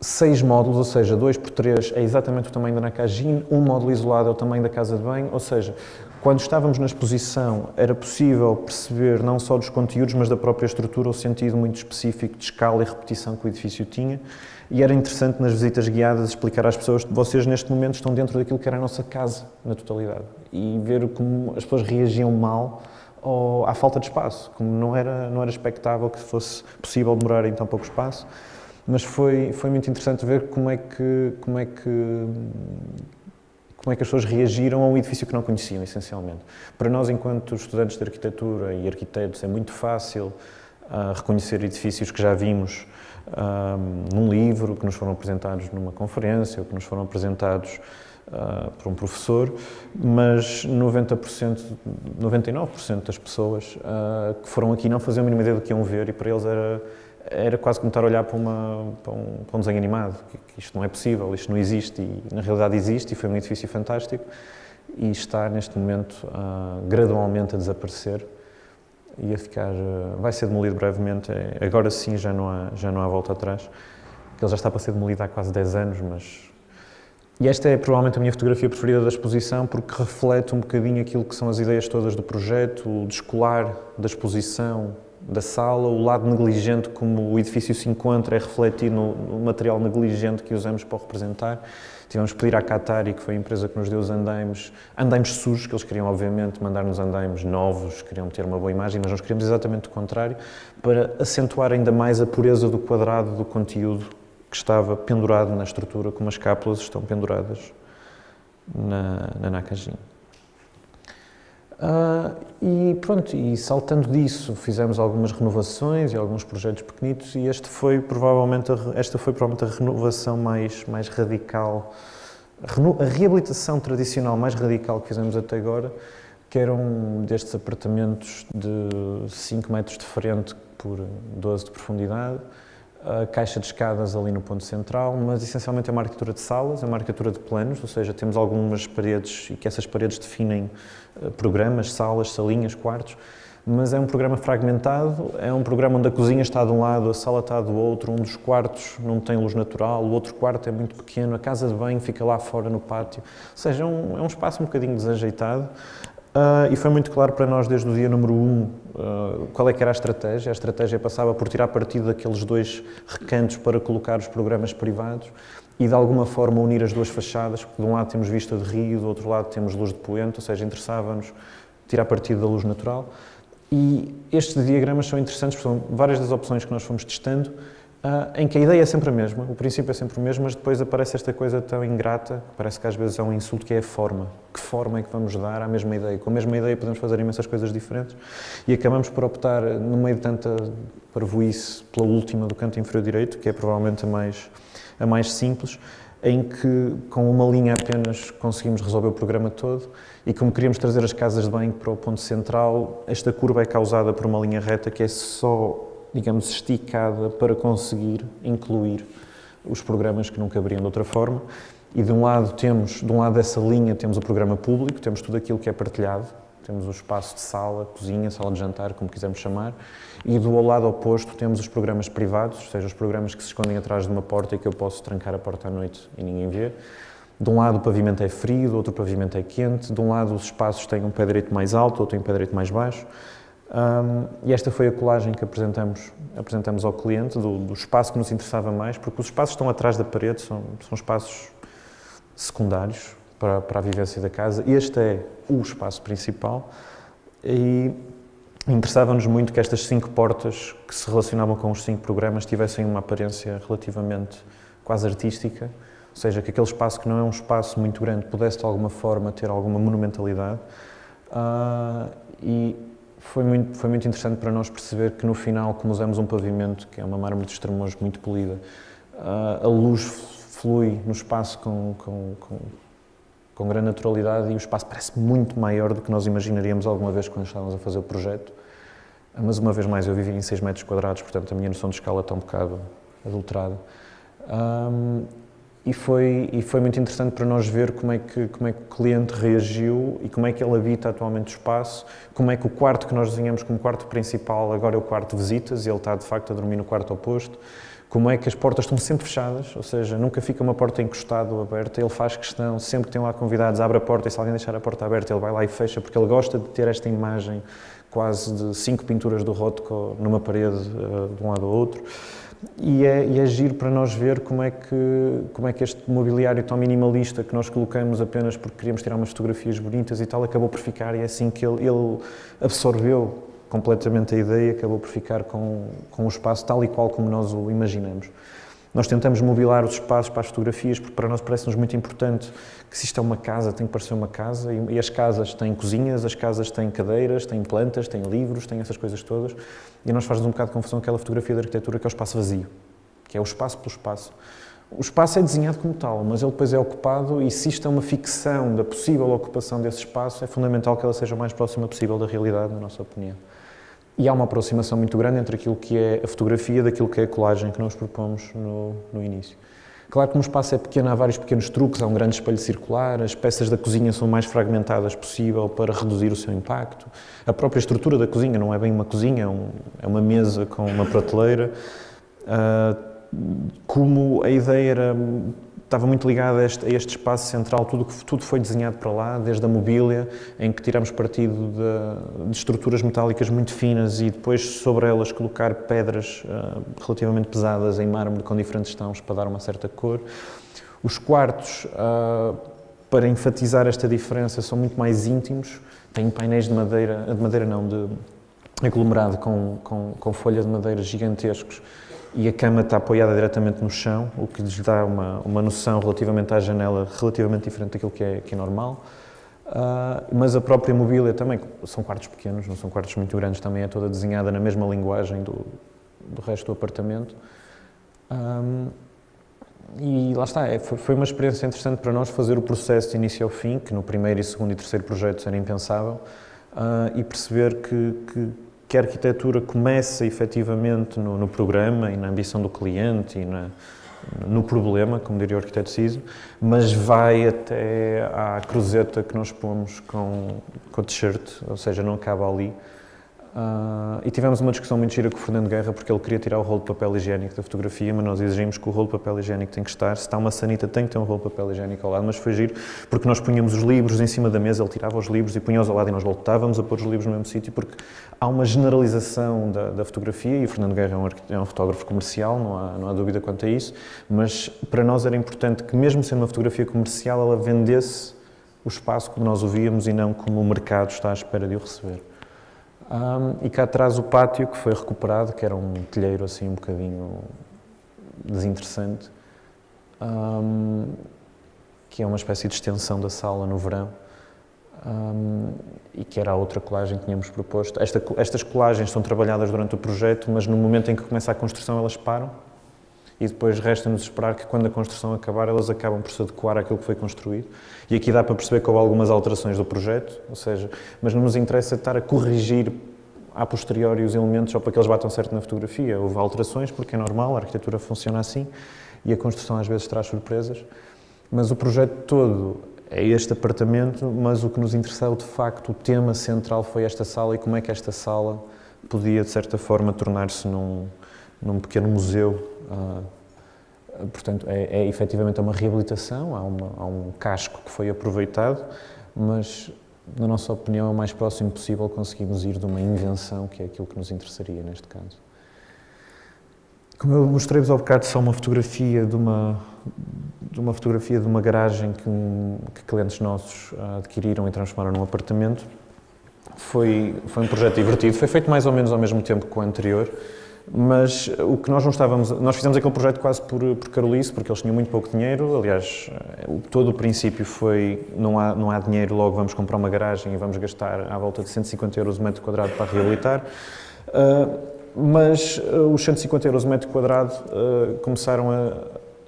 seis módulos, ou seja, dois por três é exatamente o tamanho da Nakajin, um módulo isolado é o tamanho da casa de banho, ou seja, quando estávamos na exposição era possível perceber não só dos conteúdos, mas da própria estrutura, o sentido muito específico de escala e repetição que o edifício tinha. E era interessante nas visitas guiadas explicar às pessoas que vocês neste momento estão dentro daquilo que era a nossa casa na totalidade e ver como as pessoas reagiam mal à falta de espaço, como não era, não era expectável que fosse possível demorar em tão pouco espaço mas foi, foi muito interessante ver como é que, como é que como é que as pessoas reagiram a um edifício que não conheciam, essencialmente. Para nós, enquanto estudantes de arquitetura e arquitetos, é muito fácil uh, reconhecer edifícios que já vimos uh, num livro, que nos foram apresentados numa conferência, ou que nos foram apresentados uh, por um professor, mas 90%, 99% das pessoas que foram aqui não faziam a mínima ideia do que iam ver e para eles era era quase como estar a olhar para, uma, para, um, para um, desenho animado, que, que, isto não é possível, isto não existe, e na realidade existe, e foi um edifício fantástico, e está neste momento uh, gradualmente a desaparecer e a ficar, uh, vai ser demolido brevemente, é, agora sim já não, há, já não há volta atrás, ele já está para ser demolido há quase 10 anos, mas... E esta é provavelmente a minha fotografia preferida da exposição, porque reflete um bocadinho aquilo que são as ideias todas do projeto, o descolar da exposição, da sala, o lado negligente como o edifício se encontra é refletido no, no material negligente que usamos para o representar. Tivemos que pedir à Qatari, que foi a empresa que nos deu os andaimes, andaimes sujos, que eles queriam obviamente mandar-nos andaimes novos, queriam ter uma boa imagem, mas nós queríamos exatamente o contrário, para acentuar ainda mais a pureza do quadrado do conteúdo que estava pendurado na estrutura, como as cápsulas estão penduradas na, na. Uh, e pronto, e saltando disso, fizemos algumas renovações e alguns projetos pequenitos e este foi provavelmente a, esta foi provavelmente a renovação mais, mais radical, a, a reabilitação tradicional mais radical que fizemos até agora, que era um destes apartamentos de 5 metros de frente por 12 de profundidade, a caixa de escadas ali no ponto central, mas essencialmente é uma arquitetura de salas, é uma arquitetura de planos, ou seja, temos algumas paredes e que essas paredes definem eh, programas, salas, salinhas, quartos, mas é um programa fragmentado, é um programa onde a cozinha está de um lado, a sala está do outro, um dos quartos não tem luz natural, o outro quarto é muito pequeno, a casa de banho fica lá fora no pátio, ou seja, é um, é um espaço um bocadinho desajeitado, Uh, e foi muito claro para nós desde o dia número um uh, qual é que era a estratégia. A estratégia passava por tirar partido daqueles dois recantos para colocar os programas privados e de alguma forma unir as duas fachadas, porque de um lado temos vista de rio, do outro lado temos luz de poente, ou seja, interessava-nos tirar partido da luz natural. E estes diagramas são interessantes, porque são várias das opções que nós fomos testando, em que a ideia é sempre a mesma, o princípio é sempre o mesmo, mas depois aparece esta coisa tão ingrata, parece que às vezes é um insulto, que é a forma. Que forma é que vamos dar à mesma ideia? Com a mesma ideia podemos fazer imensas coisas diferentes e acabamos por optar, no meio de tanta parvoíce, pela última do canto inferior direito, que é provavelmente a mais, a mais simples, em que com uma linha apenas conseguimos resolver o programa todo e como queríamos trazer as casas de banho para o ponto central, esta curva é causada por uma linha reta que é só digamos, esticada para conseguir incluir os programas que não caberiam de outra forma. E de um lado temos, de um lado dessa linha temos o programa público, temos tudo aquilo que é partilhado, temos o espaço de sala, cozinha, sala de jantar, como quisermos chamar, e do lado oposto temos os programas privados, ou seja, os programas que se escondem atrás de uma porta e que eu posso trancar a porta à noite e ninguém vê. De um lado o pavimento é frio, do outro o pavimento é quente, de um lado os espaços têm um pé direito mais alto, outro tem um pé direito mais baixo. Um, e esta foi a colagem que apresentamos, apresentamos ao cliente, do, do, espaço que nos interessava mais, porque os espaços estão atrás da parede são, são espaços secundários para, para a vivência da casa. Este é o espaço principal e interessava-nos muito que estas cinco portas que se relacionavam com os cinco programas tivessem uma aparência relativamente quase artística, ou seja, que aquele espaço que não é um espaço muito grande pudesse de alguma forma ter alguma monumentalidade. Uh, e foi muito, foi muito interessante para nós perceber que no final, como usamos um pavimento, que é uma mármore de extremos muito polida, a luz flui no espaço com, com, com, com grande naturalidade e o espaço parece muito maior do que nós imaginaríamos alguma vez quando estávamos a fazer o projeto. Mas uma vez mais, eu vivi em 6 metros quadrados, portanto a minha noção de escala está um bocado adulterada. Um, e foi, e foi muito interessante para nós ver como é, que, como é que o cliente reagiu e como é que ele habita atualmente o espaço, como é que o quarto que nós desenhamos como quarto principal agora é o quarto de visitas e ele está de facto a dormir no quarto oposto, como é que as portas estão sempre fechadas, ou seja, nunca fica uma porta encostada ou aberta, ele faz questão, sempre que tem lá convidados, abre a porta e se alguém deixar a porta aberta ele vai lá e fecha, porque ele gosta de ter esta imagem quase de cinco pinturas do Rothko numa parede uh, de um lado ao outro e é, e é giro para nós ver como é, que, como é que este mobiliário tão minimalista que nós colocamos apenas porque queríamos tirar umas fotografias bonitas e tal, acabou por ficar. E é assim que ele, ele absorveu completamente a ideia, acabou por ficar com, com o espaço tal e qual como nós o imaginamos. Nós tentamos mobilar os espaços para as fotografias, porque para nós parece-nos muito importante que se isto é uma casa, tem que parecer uma casa, e, e as casas têm cozinhas, as casas têm cadeiras, têm plantas, têm livros, têm essas coisas todas, e nós faz um bocado de confusão aquela fotografia da arquitetura que é o espaço vazio, que é o espaço pelo espaço. O espaço é desenhado como tal, mas ele depois é ocupado e se isto é uma ficção da possível ocupação desse espaço, é fundamental que ela seja o mais próxima possível da realidade, na nossa opinião. E há uma aproximação muito grande entre aquilo que é a fotografia daquilo que é a colagem que nós propomos no, no início. Claro que no espaço é pequeno, há vários pequenos truques, há um grande espelho circular, as peças da cozinha são mais fragmentadas possível para reduzir o seu impacto. A própria estrutura da cozinha não é bem uma cozinha, é, um, é uma mesa com uma prateleira. Uh, como a ideia era estava muito ligado a este, a este, espaço central, tudo, tudo foi desenhado para lá, desde a mobília, em que tiramos partido de, de estruturas metálicas muito finas e depois sobre elas colocar pedras uh, relativamente pesadas em mármore com diferentes tons para dar uma certa cor. Os quartos, uh, para enfatizar esta diferença, são muito mais íntimos, têm painéis de madeira, de madeira não, de aglomerado com, com, com folha de madeira gigantescos, e a cama está apoiada diretamente no chão, o que lhes dá uma, uma noção relativamente à janela relativamente diferente daquilo que é, que é normal. Uh, mas a própria mobília também, são quartos pequenos, não são quartos muito grandes, também é toda desenhada na mesma linguagem do, do resto do apartamento. Um, e lá está, é, foi, uma experiência interessante para nós fazer o processo de início ao fim, que no primeiro, e segundo e terceiro projeto era impensável, uh, e perceber que, que que a arquitetura começa efetivamente no, no, programa e na ambição do cliente e na, no problema, como diria o arquiteto Ciso, mas vai até à cruzeta que nós pomos com, com o t-shirt, ou seja, não acaba ali. Uh, e tivemos uma discussão muito gira com o Fernando Guerra porque ele queria tirar o rolo de papel higiênico da fotografia, mas nós exigimos que o rolo de papel higiênico tem que estar. Se está uma sanita, tem que ter um rolo de papel higiênico ao lado. Mas foi giro porque nós punhamos os livros em cima da mesa, ele tirava os livros e punha-os ao lado e nós voltávamos a pôr os livros no mesmo sítio porque há uma generalização da, da fotografia e o Fernando Guerra é um, é um, fotógrafo comercial, não há, não há dúvida quanto a isso. Mas para nós era importante que, mesmo sendo uma fotografia comercial, ela vendesse o espaço como nós o víamos e não como o mercado está à espera de o receber. Um, e cá atrás o pátio que foi recuperado, que era um telheiro assim um bocadinho desinteressante, um, que é uma espécie de extensão da sala no verão, um, e que era a outra colagem que tínhamos proposto. Esta, estas colagens são trabalhadas durante o projeto, mas no momento em que começa a construção elas param, e depois resta-nos esperar que quando a construção acabar elas acabam por se adequar àquilo que foi construído. E aqui dá para perceber que houve algumas alterações do projeto, ou seja, mas não nos interessa estar a corrigir a posteriori os elementos só para que eles batam certo na fotografia. Houve alterações porque é normal, a arquitetura funciona assim e a construção às vezes traz surpresas, mas o projeto todo é este apartamento, mas o que nos interessou de facto, o tema central foi esta sala e como é que esta sala podia de certa forma tornar-se num, num pequeno museu portanto, é, é efetivamente uma reabilitação, há, uma, há, um casco que foi aproveitado, mas, na nossa opinião, é o mais próximo possível conseguimos ir de uma invenção, que é aquilo que nos interessaria neste caso. Como eu mostrei-vos ao bocado, só uma fotografia de uma, de uma fotografia de uma garagem que, que clientes nossos adquiriram e transformaram num apartamento. Foi, foi um projeto divertido, foi feito mais ou menos ao mesmo tempo que o anterior, mas o que nós não estávamos, nós fizemos aquele projeto quase por, por carolice, porque eles tinham muito pouco dinheiro, aliás, todo o princípio foi, não há, não há dinheiro, logo vamos comprar uma garagem e vamos gastar à volta de 150 euros o metro quadrado para reabilitar, uh, mas uh, os 150 euros o metro quadrado uh, começaram a,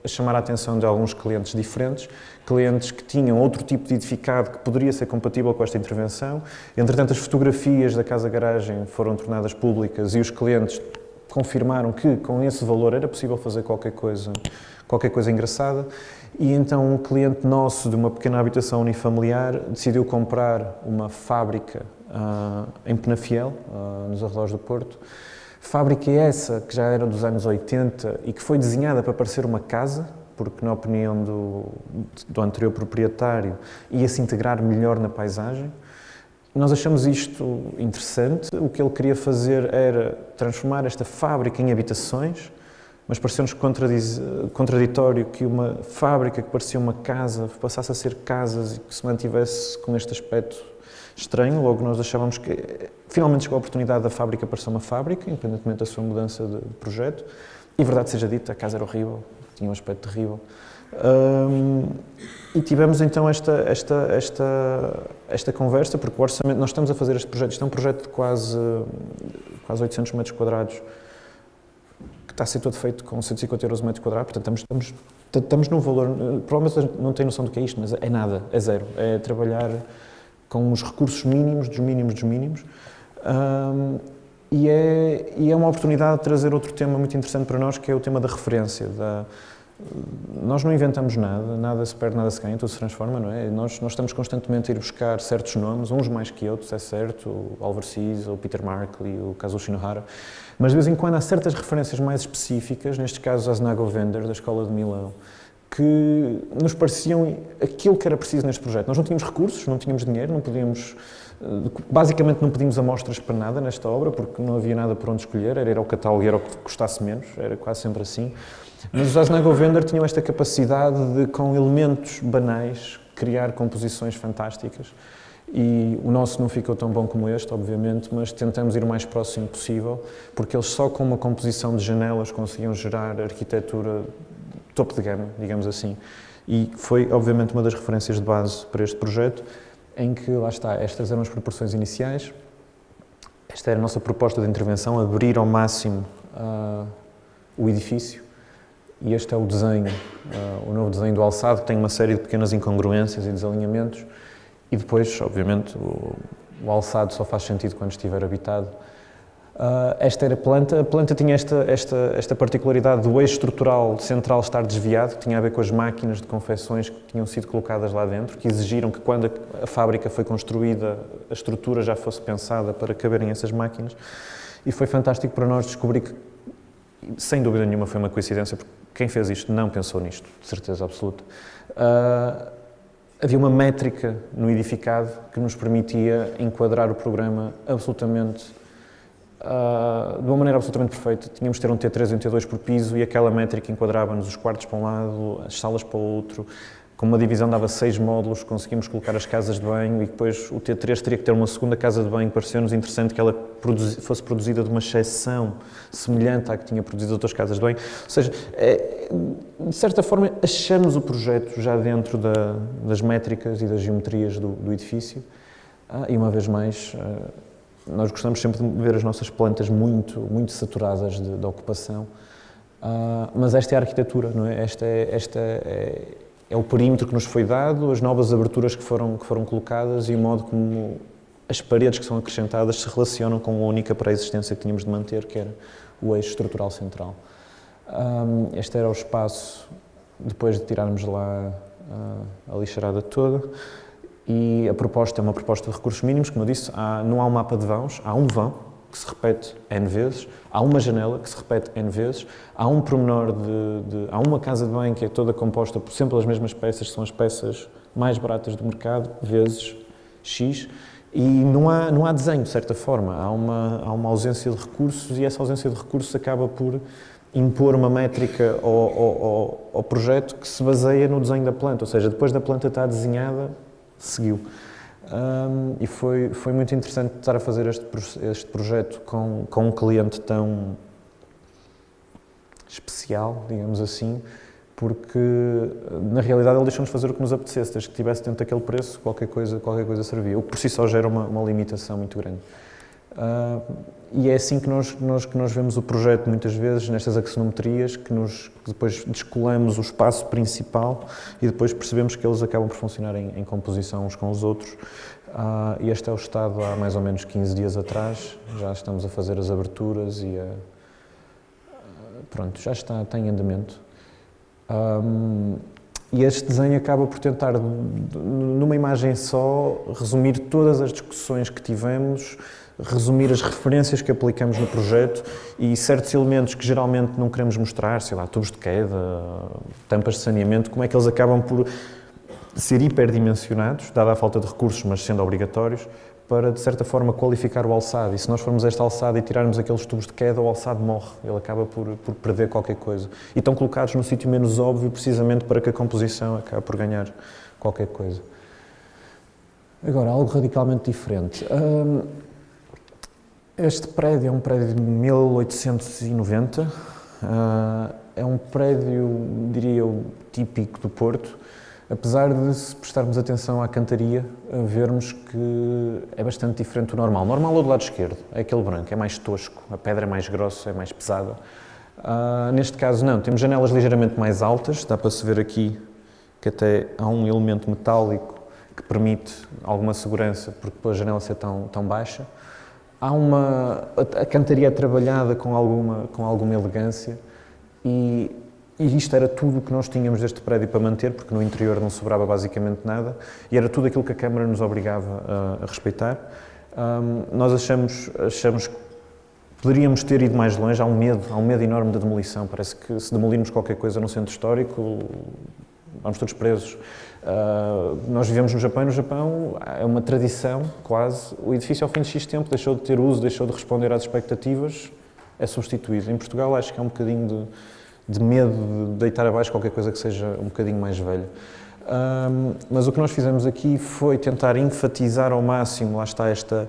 a chamar a atenção de alguns clientes diferentes, clientes que tinham outro tipo de edificado que poderia ser compatível com esta intervenção. Entretanto, as fotografias da casa-garagem foram tornadas públicas e os clientes confirmaram que com esse valor era possível fazer qualquer coisa, qualquer coisa engraçada e então um cliente nosso de uma pequena habitação unifamiliar decidiu comprar uma fábrica uh, em Penafiel, uh, nos arredores do Porto. Fábrica essa que já era dos anos 80 e que foi desenhada para parecer uma casa, porque na opinião do, do anterior proprietário ia se integrar melhor na paisagem. Nós achamos isto interessante. O que ele queria fazer era transformar esta fábrica em habitações, mas pareceu-nos contraditório que uma fábrica que parecia uma casa passasse a ser casas e que se mantivesse com este aspecto estranho. Logo, nós achávamos que finalmente chegou a oportunidade da fábrica para ser uma fábrica, independentemente da sua mudança de projeto. E, verdade seja dita, a casa era horrível, tinha um aspecto terrível. Um, e tivemos então esta, esta, esta, esta conversa, porque o orçamento, nós estamos a fazer este projeto, isto é um projeto de quase, quase 800 metros quadrados, que está a ser todo feito com 150 euros o metro quadrado, portanto estamos, estamos, estamos num valor, provavelmente não tem noção do que é isto, mas é nada, é zero, é trabalhar com os recursos mínimos, dos mínimos dos mínimos, um, e, é, e é uma oportunidade de trazer outro tema muito interessante para nós, que é o tema da referência, da, nós não inventamos nada, nada se perde, nada se ganha, tudo se transforma, não é? Nós, nós estamos constantemente a ir buscar certos nomes, uns mais que outros, é certo, o Seas, o Peter Markley, o Kazuo Shinohara, mas de vez em quando há certas referências mais específicas, neste caso Asnago Vender, da Escola de Milão, que nos pareciam aquilo que era preciso neste projeto. Nós não tínhamos recursos, não tínhamos dinheiro, não podíamos, basicamente não pedimos amostras para nada nesta obra, porque não havia nada por onde escolher, era ir ao catálogo e era o que custasse menos, era quase sempre assim. Mas os Vender tinham esta capacidade de, com elementos banais, criar composições fantásticas. E o nosso não ficou tão bom como este, obviamente, mas tentamos ir o mais próximo possível, porque eles só com uma composição de janelas conseguiam gerar arquitetura topo de gama, digamos assim. E foi, obviamente, uma das referências de base para este projeto, em que, lá está, estas eram as proporções iniciais, esta era a nossa proposta de intervenção, abrir ao máximo uh, o edifício, e este é o desenho, uh, o novo desenho do alçado, que tem uma série de pequenas incongruências e desalinhamentos, e depois, obviamente, o, o alçado só faz sentido quando estiver habitado. Uh, esta era a planta. A planta tinha esta, esta, esta particularidade do eixo estrutural central estar desviado, que tinha a ver com as máquinas de confecções que tinham sido colocadas lá dentro, que exigiram que quando a, a fábrica foi construída, a estrutura já fosse pensada para caberem essas máquinas. E foi fantástico para nós descobrir que, sem dúvida nenhuma, foi uma coincidência, porque quem fez isto não pensou nisto, de certeza absoluta. Uh, havia uma métrica no edificado que nos permitia enquadrar o programa absolutamente Uh, de uma maneira absolutamente perfeita. Tínhamos de ter um T3 e um T2 por piso e aquela métrica enquadrava-nos os quartos para um lado, as salas para o outro. Com uma divisão dava seis módulos, conseguimos colocar as casas de banho e depois o T3 teria que ter uma segunda casa de banho. Pareceu-nos interessante que ela produzi fosse produzida de uma exceção semelhante à que tinha produzido outras casas de banho. Ou seja, é, de certa forma, achamos o projeto já dentro da, das métricas e das geometrias do, do edifício. Ah, e uma vez mais, ah, nós gostamos sempre de ver as nossas plantas muito, muito saturadas de, de ocupação, uh, mas esta é a arquitetura, não é? Esta, é, esta é, é, o perímetro que nos foi dado, as novas aberturas que foram, que foram colocadas e o modo como as paredes que são acrescentadas se relacionam com a única pré-existência que tínhamos de manter, que era o eixo estrutural central. Um, este era o espaço, depois de tirarmos lá uh, a lixarada toda, e a proposta é uma proposta de recursos mínimos, como eu disse, há, não há um mapa de vãos, há um vão que se repete N vezes, há uma janela que se repete N vezes, há um promenor de, de há uma casa de banho que é toda composta por sempre as mesmas peças, que são as peças mais baratas do mercado, vezes X, e não há, não há desenho, de certa forma, há uma, há uma ausência de recursos e essa ausência de recursos acaba por impor uma métrica ao, ao, ao, projeto que se baseia no desenho da planta, ou seja, depois da planta estar desenhada, seguiu. Um, e foi, foi muito interessante estar a fazer este, este projeto com, com um cliente tão especial, digamos assim, porque na realidade ele deixou-nos fazer o que nos apetecesse, desde que tivesse dentro daquele preço, qualquer coisa, qualquer coisa servia, o que por si só gera uma, uma limitação muito grande. Uh, e é assim que nós, nós, que nós vemos o projeto muitas vezes, nestas axonometrias, que, nos, depois descolamos o espaço principal e depois percebemos que eles acabam por funcionar em, em composição uns com os outros. Uh, e este é o estado há mais ou menos 15 dias atrás, já estamos a fazer as aberturas e a, pronto, já está, está em andamento. Um, e este desenho acaba por tentar, numa imagem só, resumir todas as discussões que tivemos, resumir as referências que aplicamos no projeto e certos elementos que geralmente não queremos mostrar, sei lá, tubos de queda, tampas de saneamento, como é que eles acabam por ser hiperdimensionados, dada a falta de recursos, mas sendo obrigatórios, para, de certa forma, qualificar o alçado. E se nós formos a esta alçada e tirarmos aqueles tubos de queda, o alçado morre, ele acaba por, por perder qualquer coisa. E estão colocados no sítio menos óbvio, precisamente para que a composição acabe por ganhar qualquer coisa. Agora, algo radicalmente diferente. Hum, este prédio é um prédio de 1890, uh, é um prédio, diria eu, típico do Porto, apesar de, se prestarmos atenção à cantaria, vermos que é bastante diferente do normal. Normal é do lado esquerdo, é aquele branco, é mais tosco, a pedra é mais grossa, é mais pesada. Uh, neste caso não, temos janelas ligeiramente mais altas, dá para se ver aqui que até há um elemento metálico que permite alguma segurança, porque a janela ser tão, tão baixa há uma a cantaria é trabalhada com alguma com alguma elegância e, e isto era tudo o que nós tínhamos deste prédio para manter porque no interior não sobrava basicamente nada e era tudo aquilo que a Câmara nos obrigava a, a respeitar. Um, nós achamos achamos que poderíamos ter ido mais longe. Há um medo há um medo enorme da demolição. Parece que se demolirmos qualquer coisa no centro histórico vamos todos presos Uh, nós vivemos no Japão e no Japão é uma tradição, quase. O edifício, ao fim de X tempo, deixou de ter uso, deixou de responder às expectativas, é substituído. Em Portugal, acho que é um bocadinho de, de medo de deitar abaixo qualquer coisa que seja um bocadinho mais velho. Um, mas o que nós fizemos aqui foi tentar enfatizar ao máximo, lá está esta,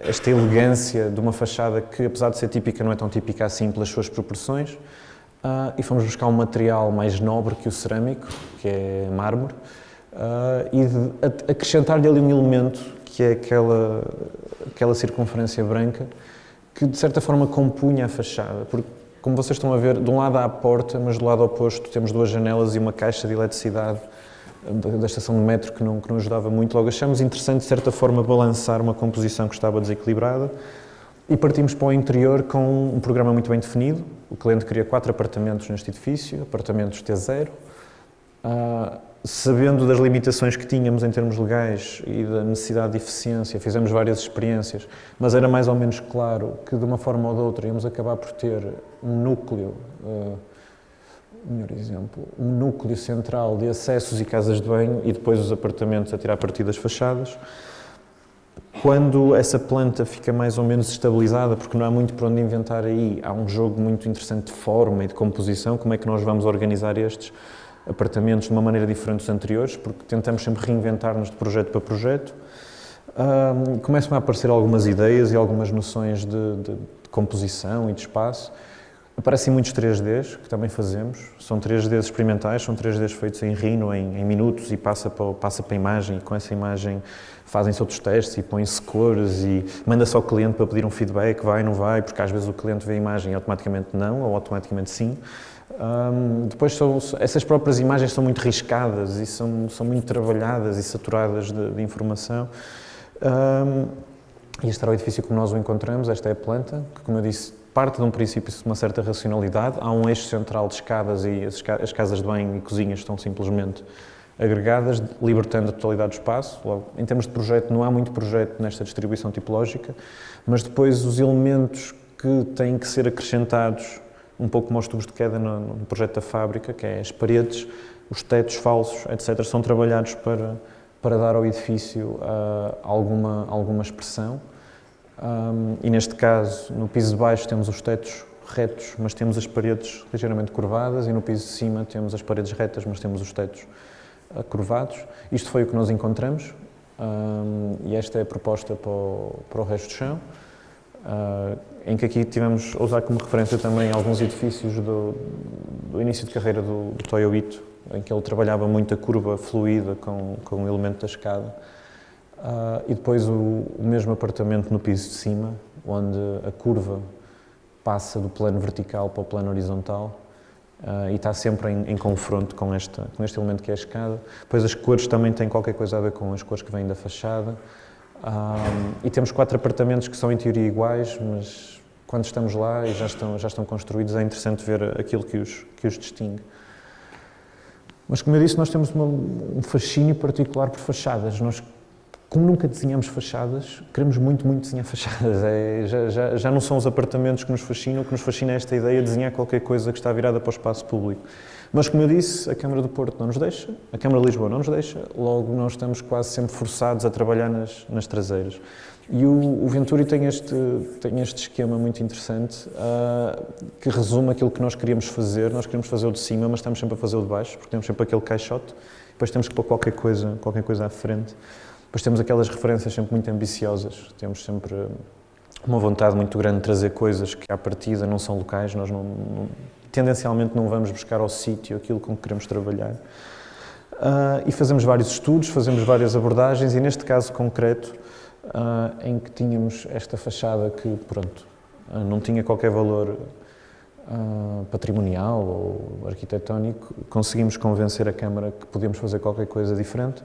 esta elegância de uma fachada que, apesar de ser típica, não é tão típica assim pelas suas proporções. Uh, e fomos buscar um material mais nobre que o cerâmico, que é mármore, uh, e acrescentar-lhe ali um elemento que é aquela, aquela circunferência branca que de certa forma compunha a fachada, porque como vocês estão a ver, de um lado há a porta, mas do lado oposto temos duas janelas e uma caixa de eletricidade da estação de metro que não, que não ajudava muito. Logo achamos interessante, de certa forma, balançar uma composição que estava desequilibrada E partimos para o interior com um programa muito bem definido. O cliente queria quatro apartamentos neste edifício, apartamentos T0. Uh, sabendo das limitações que tínhamos em termos legais e da necessidade de eficiência, fizemos várias experiências, mas era mais ou menos claro que de uma forma ou de outra íamos acabar por ter um núcleo, uh, melhor exemplo, um núcleo central de acessos e casas de banho e depois os apartamentos a tirar partido das fachadas. Quando essa planta fica mais ou menos estabilizada, porque não há muito para onde inventar aí, há um jogo muito interessante de forma e de composição, como é que nós vamos organizar estes apartamentos de uma maneira diferente dos anteriores, porque tentamos sempre reinventar-nos de projeto para projeto. Um, começam a aparecer algumas ideias e algumas noções de, de, de composição e de espaço. Aparecem muitos 3Ds, que também fazemos. São 3Ds experimentais, são 3Ds feitos em Rhino, em, em minutos, e passa para, passa para a imagem, e com essa imagem fazem-se outros testes e põem-se cores e manda-se ao cliente para pedir um feedback, vai, não vai, porque às vezes o cliente vê a imagem e automaticamente não, ou automaticamente sim. Um, depois, são, essas próprias imagens são muito riscadas e são, são muito trabalhadas e saturadas de, de informação. Um, e este era o edifício como nós o encontramos, esta é a planta, que, como eu disse, parte de um princípio de uma certa racionalidade. Há um eixo central de escadas e as, as casas de banho e cozinhas estão simplesmente agregadas, libertando a totalidade do espaço. Logo, em termos de projeto, não há muito projeto nesta distribuição tipológica, mas depois os elementos que têm que ser acrescentados um pouco como os tubos de queda no, no, projeto da fábrica, que é as paredes, os tetos falsos, etc., são trabalhados para, para dar ao edifício uh, alguma, alguma expressão. Um, e neste caso, no piso de baixo temos os tetos retos, mas temos as paredes ligeiramente curvadas, e no piso de cima temos as paredes retas, mas temos os tetos curvados. Isto foi o que nós encontramos, um, e esta é a proposta para o, para o resto do chão. Uh, em que aqui tivemos a usar como referência também alguns edifícios do, do início de carreira do, do Toyo Ito, em que ele trabalhava muito a curva fluida com, com o elemento da escada. Uh, e depois o, o, mesmo apartamento no piso de cima, onde a curva passa do plano vertical para o plano horizontal uh, e está sempre em, em, confronto com, esta, com este elemento que é a escada. Depois as cores também têm qualquer coisa a ver com as cores que vêm da fachada. Um, e temos quatro apartamentos que são em teoria iguais, mas quando estamos lá e já estão, já estão construídos é interessante ver aquilo que os, que os distingue. Mas como eu disse, nós temos uma, um fascínio particular por fachadas. Nós, como nunca desenhamos fachadas, queremos muito, muito desenhar fachadas. É, já, já, já não são os apartamentos que nos fascinam, o que nos fascina é esta ideia de desenhar qualquer coisa que está virada para o espaço público. Mas, como eu disse, a Câmara do Porto não nos deixa, a Câmara de Lisboa não nos deixa, logo nós estamos quase sempre forçados a trabalhar nas, nas traseiras. E o, o, Venturi tem este, tem este esquema muito interessante uh, que resume aquilo que nós queríamos fazer. Nós queríamos fazer o de cima, mas estamos sempre a fazer o de baixo, porque temos sempre aquele caixote, depois temos que pôr qualquer coisa, qualquer coisa à frente. Depois temos aquelas referências sempre muito ambiciosas, temos sempre uma vontade muito grande de trazer coisas que à partida não são locais, nós não, não tendencialmente não vamos buscar ao sítio aquilo com que queremos trabalhar. Uh, e fazemos vários estudos, fazemos várias abordagens e neste caso concreto, uh, em que tínhamos esta fachada que, pronto, uh, não tinha qualquer valor patrimonial ou arquitetónico, conseguimos convencer a Câmara que podíamos fazer qualquer coisa diferente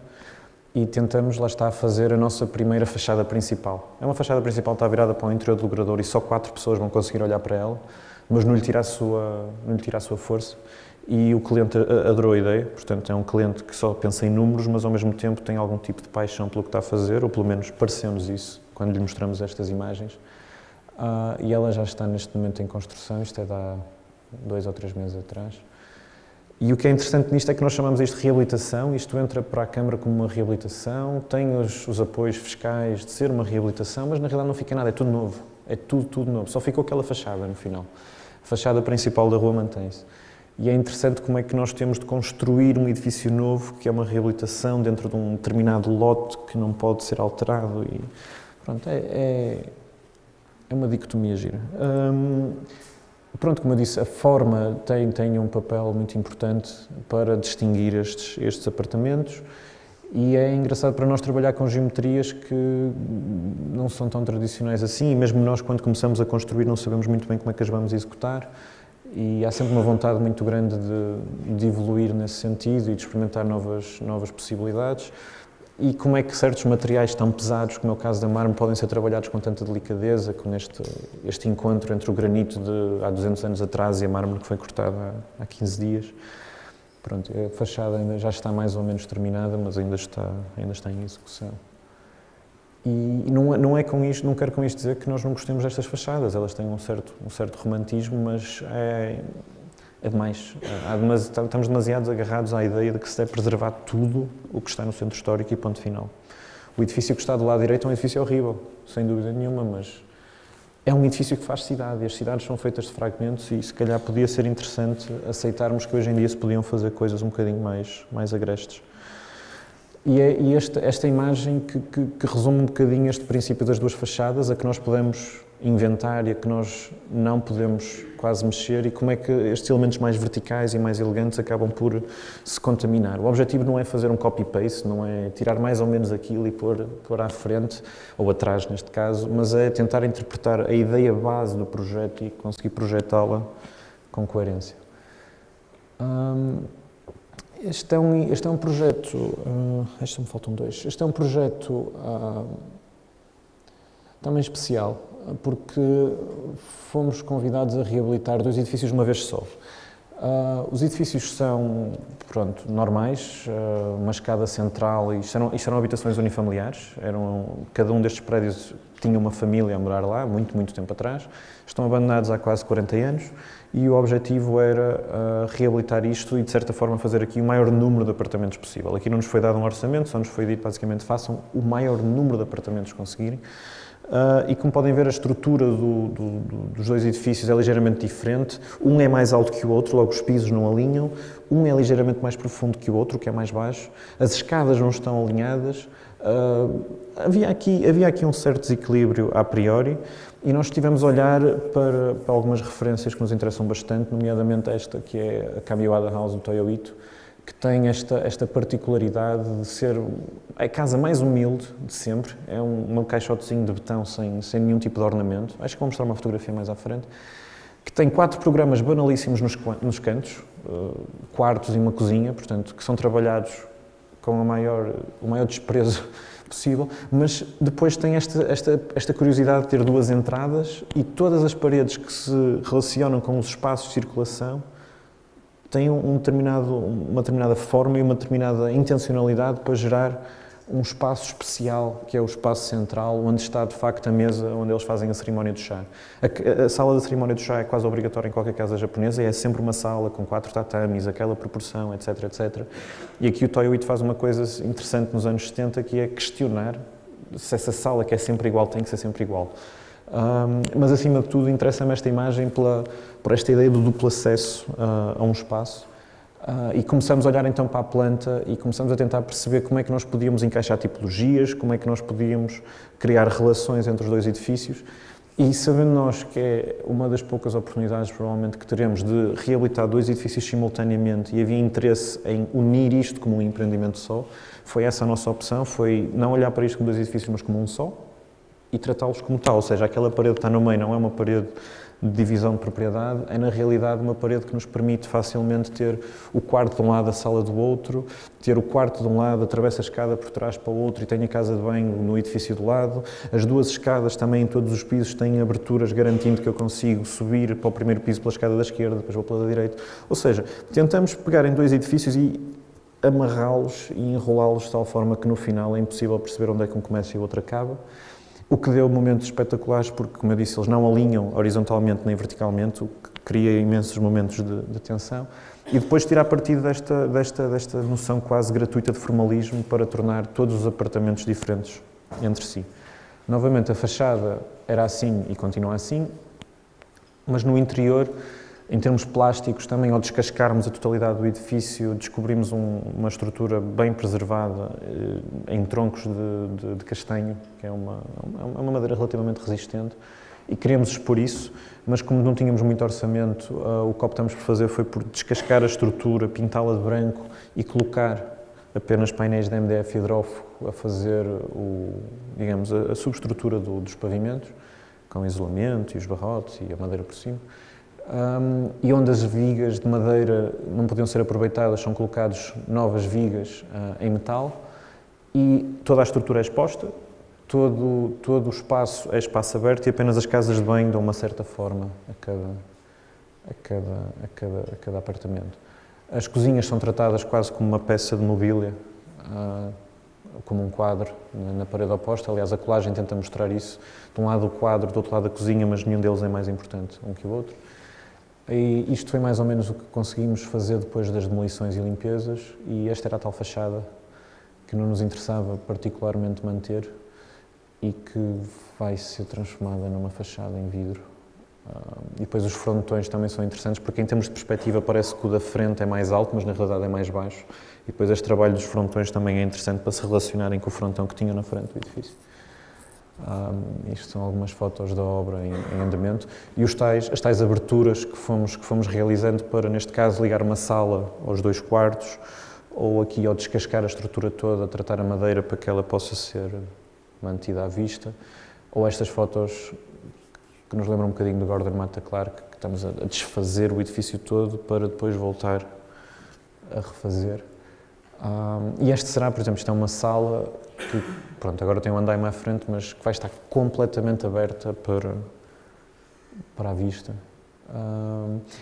e tentamos, lá está, fazer a nossa primeira fachada principal. É uma fachada principal que está virada para o interior do logrador e só quatro pessoas vão conseguir olhar para ela mas não lhe tira a sua, não lhe tira a sua força. E o cliente adorou a ideia, portanto, é um cliente que só pensa em números, mas ao mesmo tempo tem algum tipo de paixão pelo que está a fazer, ou pelo menos pareceu-nos isso quando lhe mostramos estas imagens. Uh, e ela já está neste momento em construção, isto é de há dois ou três meses atrás. E o que é interessante nisto é que nós chamamos isto de reabilitação, isto entra para a Câmara como uma reabilitação, tem os, os apoios fiscais de ser uma reabilitação, mas na realidade não fica nada, é tudo novo, é tudo, tudo novo, só ficou aquela fachada no final. A fachada principal da rua mantém-se. E é interessante como é que nós temos de construir um edifício novo, que é uma reabilitação dentro de um determinado lote que não pode ser alterado. E, pronto, é, é, é uma dicotomia gira. Hum, pronto, como eu disse, a forma tem, tem um papel muito importante para distinguir estes, estes apartamentos. E é engraçado para nós trabalhar com geometrias que não são tão tradicionais assim, e mesmo nós, quando começamos a construir, não sabemos muito bem como é que as vamos executar. E há sempre uma vontade muito grande de, de evoluir nesse sentido e de experimentar novas, novas possibilidades. E como é que certos materiais tão pesados, como é o caso da mármore, podem ser trabalhados com tanta delicadeza, com este, este encontro entre o granito de há 200 anos atrás e a mármore que foi cortada há, há 15 dias. Pronto, a fachada ainda já está mais ou menos terminada, mas ainda está, ainda está em execução. E não, é, não é com isto, não quero com isto dizer que nós não gostemos destas fachadas, elas têm um certo, um certo romantismo, mas é, é demais. Demasi estamos demasiado agarrados à ideia de que se deve preservar tudo o que está no centro histórico e ponto final. O edifício que está do lado direito é um edifício horrível, sem dúvida nenhuma, mas é um edifício que faz cidade e as cidades são feitas de fragmentos e se calhar podia ser interessante aceitarmos que hoje em dia se podiam fazer coisas um bocadinho mais, mais agrestes. E é e esta, esta imagem que, que, que resume um bocadinho este princípio das duas fachadas, a que nós podemos inventar e a que nós não podemos quase mexer e como é que estes elementos mais verticais e mais elegantes acabam por se contaminar. O objetivo não é fazer um copy-paste, não é tirar mais ou menos aquilo e pôr, pôr à frente, ou atrás neste caso, mas é tentar interpretar a ideia base do projeto e conseguir projetá-la com coerência. Hum, este, é um, este é um projeto, uh, este me faltam dois, este é um projeto uh, também especial, porque fomos convidados a reabilitar dois edifícios de uma vez só. Uh, os edifícios são, pronto, normais, uh, uma escada central, isto eram, isto eram habitações unifamiliares, eram, cada um destes prédios tinha uma família a morar lá, muito, muito tempo atrás, estão abandonados há quase 40 anos, e o objetivo era uh, reabilitar isto e, de certa forma, fazer aqui o maior número de apartamentos possível. Aqui não nos foi dado um orçamento, só nos foi dito, basicamente, façam o maior número de apartamentos conseguirem, Uh, e como podem ver, a estrutura do, do, dos dois edifícios é ligeiramente diferente. Um é mais alto que o outro, logo os pisos não alinham. Um é ligeiramente mais profundo que o outro, que é mais baixo. As escadas não estão alinhadas. Uh, havia, aqui, havia aqui um certo desequilíbrio a priori e nós estivemos a olhar para, para algumas referências que nos interessam bastante, nomeadamente esta, que é a Kamiwada House do Toyo Ito, que tem esta, esta particularidade de ser a casa mais humilde de sempre. É um, um caixotezinho de betão sem, sem nenhum tipo de ornamento. Acho que vou mostrar uma fotografia mais à frente. Que tem quatro programas banalíssimos nos, nos cantos, uh, quartos e uma cozinha, portanto, que são trabalhados com a maior, o maior desprezo possível, mas depois tem esta, esta, esta curiosidade de ter duas entradas e todas as paredes que se relacionam com os espaços de circulação tem um determinado, uma determinada forma e uma determinada intencionalidade para gerar um espaço especial, que é o espaço central, onde está de facto a mesa onde eles fazem a cerimónia do chá. A, a sala da cerimónia do chá é quase obrigatória em qualquer casa japonesa e é sempre uma sala com quatro tatamis, aquela proporção, etc, etc. E aqui o Toyo Ito faz uma coisa interessante nos anos 70, que é questionar se essa sala que é sempre igual tem que ser sempre igual. Um, mas, acima de tudo, interessa-me esta imagem pela, por esta ideia do duplo acesso uh, a um espaço. Uh, e começamos a olhar então para a planta e começamos a tentar perceber como é que nós podíamos encaixar tipologias, como é que nós podíamos criar relações entre os dois edifícios. E sabendo nós que é uma das poucas oportunidades, provavelmente, que teremos de reabilitar dois edifícios simultaneamente e havia interesse em unir isto como um empreendimento só, foi essa a nossa opção, foi não olhar para isto como dois edifícios, mas como um só, e tratá-los como tal, ou seja, aquela parede que está no meio não é uma parede de divisão de propriedade, é na realidade uma parede que nos permite facilmente ter o quarto de um lado, a sala do outro, ter o quarto de um lado, atravessa a escada por trás para o outro e tem a casa de banho no edifício do lado. As duas escadas também em todos os pisos têm aberturas garantindo que eu consigo subir para o primeiro piso pela escada da esquerda, depois vou pela da direita. Ou seja, tentamos pegar em dois edifícios e amarrá-los e enrolá-los de tal forma que no final é impossível perceber onde é que um começa e o outro acaba. O que deu momentos espetaculares, porque, como eu disse, eles não alinham horizontalmente nem verticalmente, o que cria imensos momentos de, de tensão. E depois tirar partido desta, desta, desta noção quase gratuita de formalismo para tornar todos os apartamentos diferentes entre si. Novamente, a fachada era assim e continua assim, mas no interior em termos plásticos, também ao descascarmos a totalidade do edifício, descobrimos um, uma estrutura bem preservada eh, em troncos de, de, de, castanho, que é uma, é uma madeira relativamente resistente, e queríamos expor isso, mas como não tínhamos muito orçamento, uh, o que optamos por fazer foi por descascar a estrutura, pintá-la de branco e colocar apenas painéis de MDF hidrófugo a fazer o, digamos, a subestrutura do, dos pavimentos, com isolamento e os barrotes e a madeira por cima um, e onde as vigas de madeira não podiam ser aproveitadas, são colocadas novas vigas uh, em metal e toda a estrutura é exposta, todo, todo o espaço é espaço aberto e apenas as casas de banho dão uma certa forma a cada, a cada, a cada, a cada apartamento. As cozinhas são tratadas quase como uma peça de mobília, uh, como um quadro na parede oposta. Aliás, a colagem tenta mostrar isso. De um lado o quadro, do outro lado a cozinha, mas nenhum deles é mais importante um que o outro. E isto foi mais ou menos o que conseguimos fazer depois das demolições e limpezas, e esta era a tal fachada que não nos interessava particularmente manter e que vai ser transformada numa fachada em vidro. Uh, e depois os frontões também são interessantes, porque em termos de perspectiva parece que o da frente é mais alto, mas na realidade é mais baixo. E depois este trabalho dos frontões também é interessante para se relacionarem com o frontão que tinha na frente do edifício. Isto são algumas fotos da obra em, em, andamento e os tais, as tais aberturas que fomos, que fomos realizando para, neste caso, ligar uma sala aos dois quartos ou aqui ao descascar a estrutura toda, tratar a madeira para que ela possa ser mantida à vista, ou estas fotos que nos lembram um bocadinho do Gordon Mata Clark, que estamos a desfazer o edifício todo para depois voltar a refazer. Um, e este será, por exemplo, isto é uma sala que, pronto, agora tem um andaime à frente, mas que vai estar completamente aberta para, para a vista.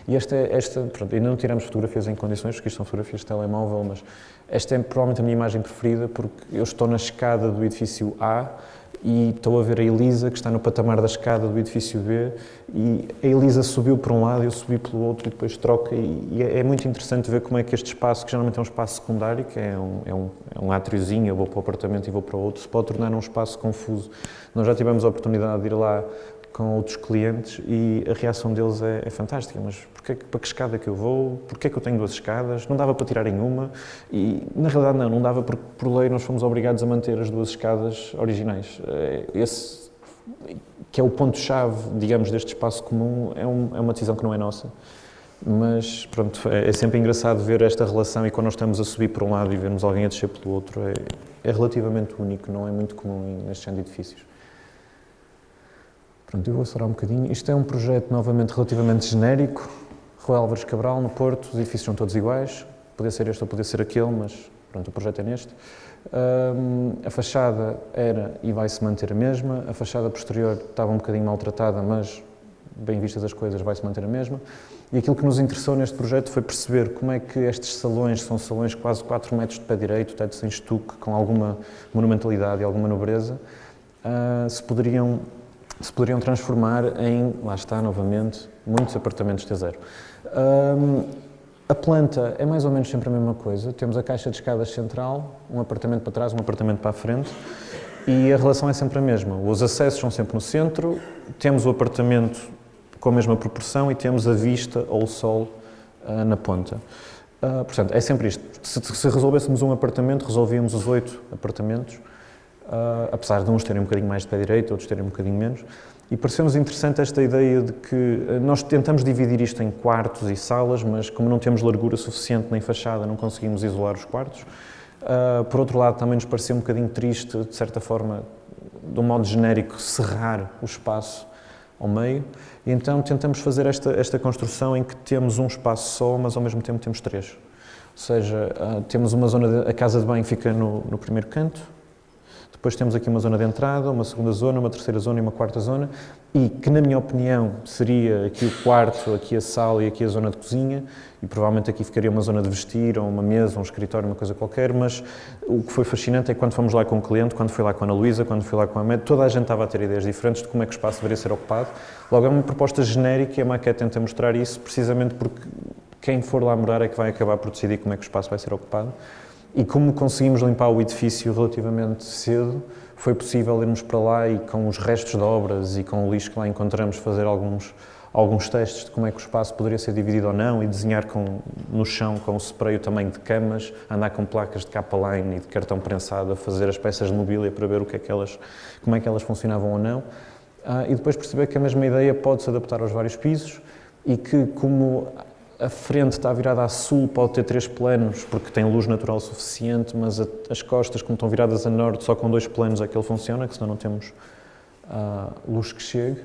E esta, esta pronto, ainda não tiramos fotografias em condições, porque isto são fotografias de telemóvel, mas esta é provavelmente a minha imagem preferida, porque eu estou na escada do edifício A e estou a ver a Elisa, que está no patamar da escada do edifício B, e a Elisa subiu por um lado, eu subi pelo outro, e depois troca, e, é, é, muito interessante ver como é que este espaço, que geralmente é um espaço secundário, que é um, é um, é um átriozinho, eu vou para o apartamento e vou para o outro, se pode tornar um espaço confuso. Nós já tivemos a oportunidade de ir lá com outros clientes e a reação deles é, é fantástica. Mas para que escada que eu vou? Porquê que eu tenho duas escadas? Não dava para tirar em uma? E na realidade não, não dava porque por lei nós fomos obrigados a manter as duas escadas originais. É, esse que é o ponto-chave, digamos, deste espaço comum, é, um, é, uma decisão que não é nossa. Mas, pronto, é, é, sempre engraçado ver esta relação e quando nós estamos a subir por um lado e vemos alguém a descer pelo outro, é, é relativamente único, não é muito comum nestes edifícios. Pronto, eu vou acelerar um bocadinho. Isto é um projeto, novamente, relativamente genérico. Rua Álvares Cabral, no Porto, os edifícios são todos iguais. Podia ser este ou podia ser aquele, mas pronto, o projeto é neste. A fachada era e vai se manter a mesma. A fachada posterior estava um bocadinho maltratada, mas, bem vistas as coisas, vai se manter a mesma. E aquilo que nos interessou neste projeto foi perceber como é que estes salões, são salões quase 4 metros de pé direito, teto sem estuque, com alguma monumentalidade e alguma nobreza, uh, se poderiam se poderiam transformar em, lá está novamente, muitos apartamentos T0. Um, a planta é mais ou menos sempre a mesma coisa. Temos a caixa de escadas central, um apartamento para trás, um apartamento para a frente, e a relação é sempre a mesma. Os acessos são sempre no centro, temos o apartamento com a mesma proporção e temos a vista ou o sol uh, na ponta. Uh, portanto, é sempre isto. Se, se resolvêssemos um apartamento, resolvíamos os oito apartamentos uh, apesar de uns terem um bocadinho mais de pé direito, outros terem um bocadinho menos. E pareceu-nos interessante esta ideia de que ah, nós tentamos dividir isto em quartos e salas, mas como não temos largura suficiente nem fachada, não conseguimos isolar os quartos. Uh, por outro lado, também nos pareceu um bocadinho triste, de certa forma, de um modo genérico, cerrar o espaço ao meio. E então tentamos fazer esta, esta construção em que temos um espaço só, mas ao mesmo tempo temos três. Ou seja, uh, temos uma zona, de, a casa de banho fica no, no primeiro canto, depois temos aqui uma zona de entrada, uma segunda zona, uma terceira zona e uma quarta zona, e que, na minha opinião, seria aqui o quarto, aqui a sala e aqui a zona de cozinha, e provavelmente aqui ficaria uma zona de vestir, ou uma mesa, um escritório, uma coisa qualquer, mas o que foi fascinante é que quando fomos lá com o cliente, quando fui lá com a Ana Luísa, quando fui lá com a Med, toda a gente estava a ter ideias diferentes de como é que o espaço deveria ser ocupado. Logo, é uma proposta genérica e a maquete tenta mostrar isso, precisamente porque quem for lá morar é que vai acabar por decidir como é que o espaço vai ser ocupado. E como conseguimos limpar o edifício relativamente cedo, foi possível irmos para lá e com os restos de obras e com o lixo que lá encontramos fazer alguns, alguns testes de como é que o espaço poderia ser dividido ou não e desenhar com, no chão com o spray o tamanho de camas, andar com placas de capa line e de cartão prensado a fazer as peças de mobília para ver o que é que elas, como é que elas funcionavam ou não. Ah, e depois perceber que a mesma ideia pode se adaptar aos vários pisos e que como a frente está virada a sul, pode ter três planos, porque tem luz natural suficiente, mas a, as costas, como estão viradas a norte, só com dois planos é que ele funciona, que senão não temos uh, luz que chegue.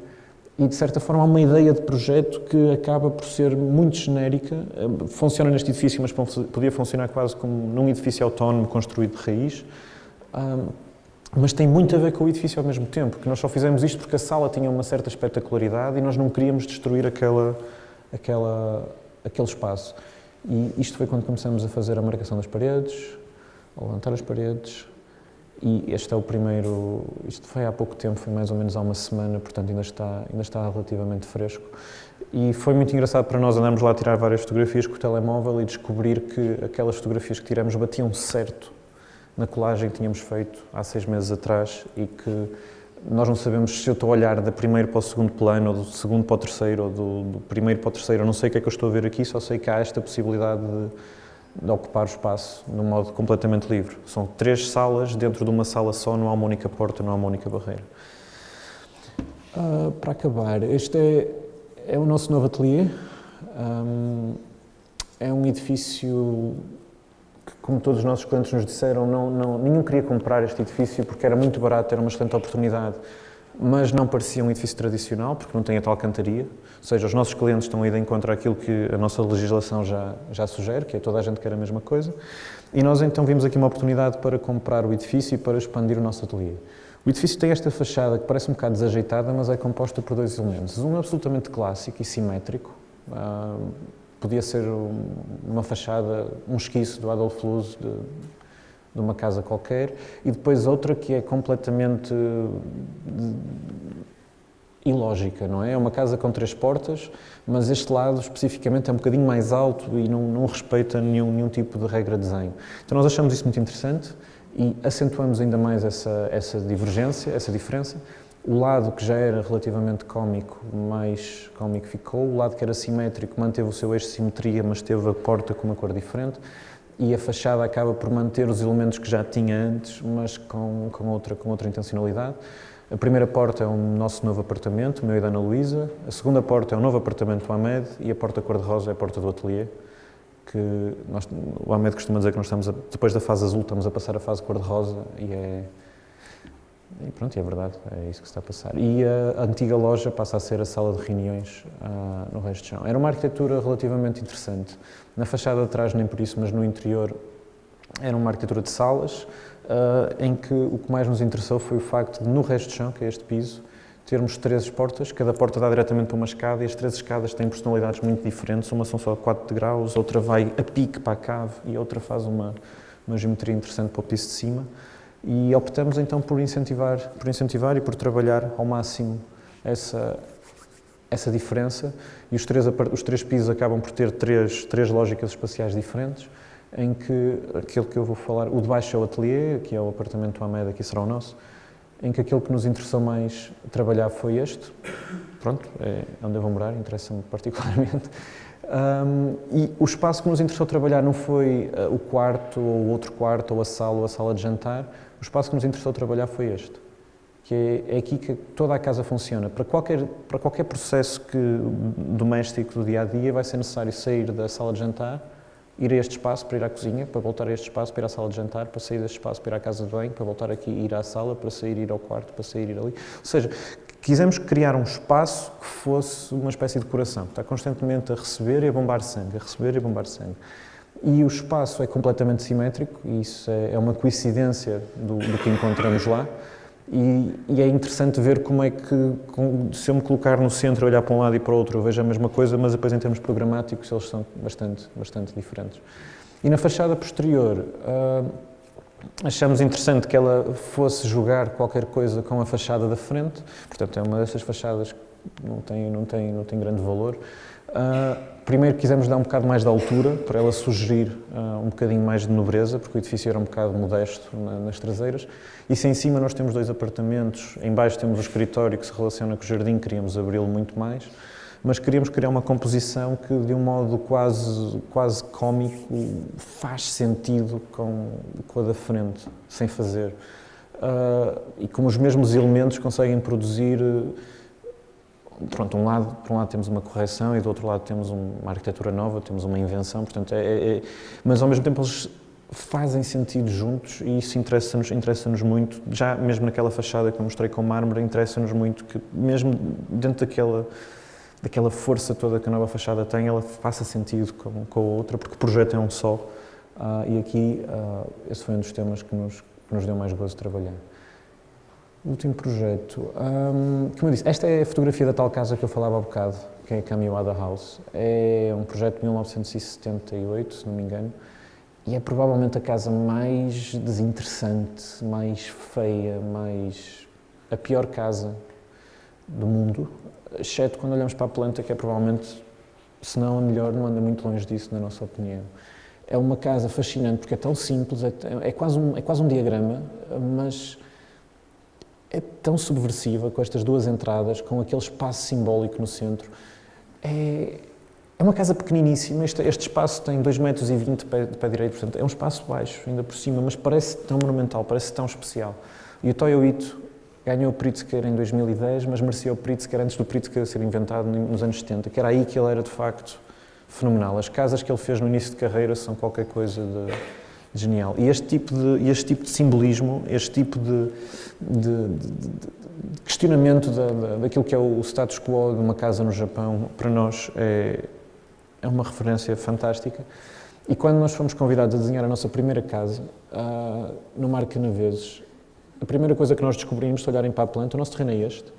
E, de certa forma, há uma ideia de projeto que acaba por ser muito genérica. Uh, funciona neste edifício, mas podia funcionar quase como num edifício autónomo construído de raiz. Um, mas tem muito a ver com o edifício ao mesmo tempo, que nós só fizemos isto porque a sala tinha uma certa espetacularidade e nós não queríamos destruir aquela, aquela, aquele espaço. E isto foi quando começamos a fazer a marcação das paredes, a levantar as paredes, e este é o primeiro, isto foi há pouco tempo, foi mais ou menos há uma semana, portanto ainda está, ainda está relativamente fresco. E foi muito engraçado para nós andarmos lá a tirar várias fotografias com o telemóvel e descobrir que aquelas fotografias que tiramos batiam certo na colagem que tínhamos feito há seis meses atrás e que nós não sabemos se eu estou a olhar do primeiro para o segundo plano, ou do segundo para o terceiro, ou do, do primeiro para o terceiro. Eu não sei o que é que eu estou a ver aqui, só sei que há esta possibilidade de, de ocupar o espaço de um modo completamente livre. São três salas dentro de uma sala só, não há uma única porta, não há uma única barreira. Uh, para acabar, este é, é o nosso novo ateliê. Um, é um edifício como todos os nossos clientes nos disseram, não, não, nenhum queria comprar este edifício porque era muito barato, era uma excelente oportunidade, mas não parecia um edifício tradicional, porque não tem a tal cantaria. Ou seja, os nossos clientes estão aí de encontro àquilo que a nossa legislação já, já sugere, que é toda a gente quer a mesma coisa. E nós então vimos aqui uma oportunidade para comprar o edifício e para expandir o nosso ateliê. O edifício tem esta fachada que parece um bocado desajeitada, mas é composta por dois elementos. Um absolutamente clássico e simétrico, ah, podia ser uma fachada, um esquiço do Adolf Luz de, de, uma casa qualquer, e depois outra que é completamente ilógica, não é? É uma casa com três portas, mas este lado especificamente é um bocadinho mais alto e não, não respeita nenhum, nenhum tipo de regra de desenho. Então nós achamos isso muito interessante e acentuamos ainda mais essa, essa divergência, essa diferença, o lado que já era relativamente cómico, mais cómico ficou. O lado que era simétrico manteve o seu eixo de simetria, mas teve a porta com uma cor diferente. E a fachada acaba por manter os elementos que já tinha antes, mas com, com, outra, com outra intencionalidade. A primeira porta é o nosso novo apartamento, o meu e da Ana Luísa. A segunda porta é o novo apartamento do Ahmed e a porta cor-de-rosa é a porta do ateliê. Que nós, o Ahmed costuma dizer que nós estamos, a, depois da fase azul, estamos a passar a fase cor-de-rosa e é, e pronto, é verdade, é isso que está a passar. E a, antiga loja passa a ser a sala de reuniões uh, no resto de chão. Era uma arquitetura relativamente interessante. Na fachada de trás, nem por isso, mas no interior, era uma arquitetura de salas, uh, em que o que mais nos interessou foi o facto de, no resto de chão, que é este piso, termos três portas, cada porta dá diretamente para uma escada e as três escadas têm personalidades muito diferentes, uma são só 4 graus, outra vai a pique para a cave e outra faz uma, uma geometria interessante para o piso de cima. E optamos então por incentivar, por incentivar e por trabalhar ao máximo essa, essa diferença. E os três, os três pisos acabam por ter três, três lógicas espaciais diferentes, em que aquele que eu vou falar, o de baixo é o ateliê, que é o apartamento Ameda, aqui será o nosso, em que aquele que nos interessou mais trabalhar foi este. Pronto, é onde eu vou morar, interessa-me particularmente. Um, e o espaço que nos interessou trabalhar não foi uh, o quarto, ou o outro quarto, ou a sala, ou a sala de jantar, o espaço que nos interessou trabalhar foi este, que é, é aqui que toda a casa funciona. Para qualquer, para qualquer processo que, doméstico do dia a dia, vai ser necessário sair da sala de jantar, ir a este espaço para ir à cozinha, para voltar a este espaço para ir à sala de jantar, para sair deste espaço para ir à casa de banho, para voltar aqui ir à sala, para sair ir ao quarto, para sair ir ali. Ou seja, quisemos criar um espaço que fosse uma espécie de coração, que está constantemente a receber e a bombar sangue, a receber e a bombar sangue. E o espaço é completamente simétrico, e isso é, é uma coincidência do, do que encontramos lá. E, e, é interessante ver como é que, se eu me colocar no centro, olhar para um lado e para o outro, eu vejo a mesma coisa, mas depois em termos programáticos eles são bastante, bastante diferentes. E na fachada posterior, uh, achamos interessante que ela fosse jogar qualquer coisa com a fachada da frente, portanto é uma dessas fachadas que não tem, não tem, não tem grande valor. Uh, Primeiro quisemos dar um bocado mais de altura, para ela sugerir uh, um bocadinho mais de nobreza, porque o edifício era um bocado modesto na, nas traseiras. E se em cima nós temos dois apartamentos, em baixo temos o escritório que se relaciona com o jardim, queríamos abri-lo muito mais, mas queríamos criar uma composição que, de um modo quase, quase cómico, faz sentido com, com a da frente, sem fazer. Uh, e como os mesmos elementos conseguem produzir pronto, um lado, por um lado temos uma correção e do outro lado temos uma arquitetura nova, temos uma invenção, portanto, é, é, é mas ao mesmo tempo eles fazem sentido juntos e isso interessa-nos interessa muito, já mesmo naquela fachada que eu mostrei com mármore, interessa-nos muito que mesmo dentro daquela daquela força toda que a nova fachada tem, ela faça sentido com, com a outra, porque o projeto é um só. Uh, e aqui, uh, esse foi um dos temas que nos, que nos deu mais gozo de trabalhar. Último projeto, hum, como eu disse, esta é a fotografia da tal casa que eu falava há bocado, que é a Caminhada House. É um projeto de 1978, se não me engano, e é provavelmente a casa mais desinteressante, mais feia, mais. a pior casa do mundo, exceto quando olhamos para a planta, que é provavelmente, se não a melhor, não anda muito longe disso, na nossa opinião. É uma casa fascinante porque é tão simples, é, é, quase, um, é quase um diagrama, mas é tão subversiva com estas duas entradas, com aquele espaço simbólico no centro. É, é uma casa pequeniníssima, este, este espaço tem 2,20 metros de pé, de pé direito, portanto é um espaço baixo, ainda por cima, mas parece tão monumental, parece tão especial. E o Toyo Ito ganhou o Pritzker em 2010, mas merecia o Pritzker antes do Pritzker ser inventado nos anos 70, que era aí que ele era de facto fenomenal. As casas que ele fez no início de carreira são qualquer coisa de genial. E este tipo de, este tipo de simbolismo, este tipo de, de questionamento da, da, daquilo que é o status quo de uma casa no Japão, para nós é, é uma referência fantástica. E quando nós fomos convidados a desenhar a nossa primeira casa, uh, no Mar Canaveses, a primeira coisa que nós descobrimos, se olharem para a planta, o nosso terreno é este,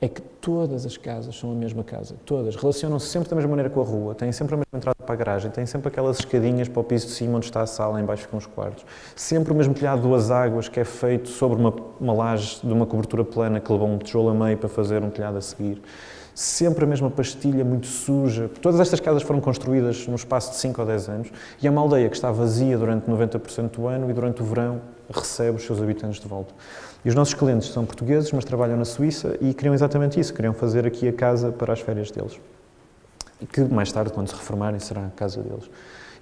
é que todas as casas são a mesma casa, todas. Relacionam-se sempre da mesma maneira com a rua, têm sempre a mesma entrada para a garagem, têm sempre aquelas escadinhas para o piso de cima onde está a sala, em baixo ficam os quartos. Sempre o mesmo telhado duas águas que é feito sobre uma, uma laje de uma cobertura plana que levou um tijolo a meio para fazer um telhado a seguir. Sempre a mesma pastilha, muito suja. Todas estas casas foram construídas no espaço de 5 ou 10 anos e é uma aldeia que está vazia durante 90% do ano e durante o verão recebe os seus habitantes de volta. E os nossos clientes são portugueses, mas trabalham na Suíça e queriam exatamente isso, queriam fazer aqui a casa para as férias deles. E que mais tarde, quando se reformarem, será a casa deles.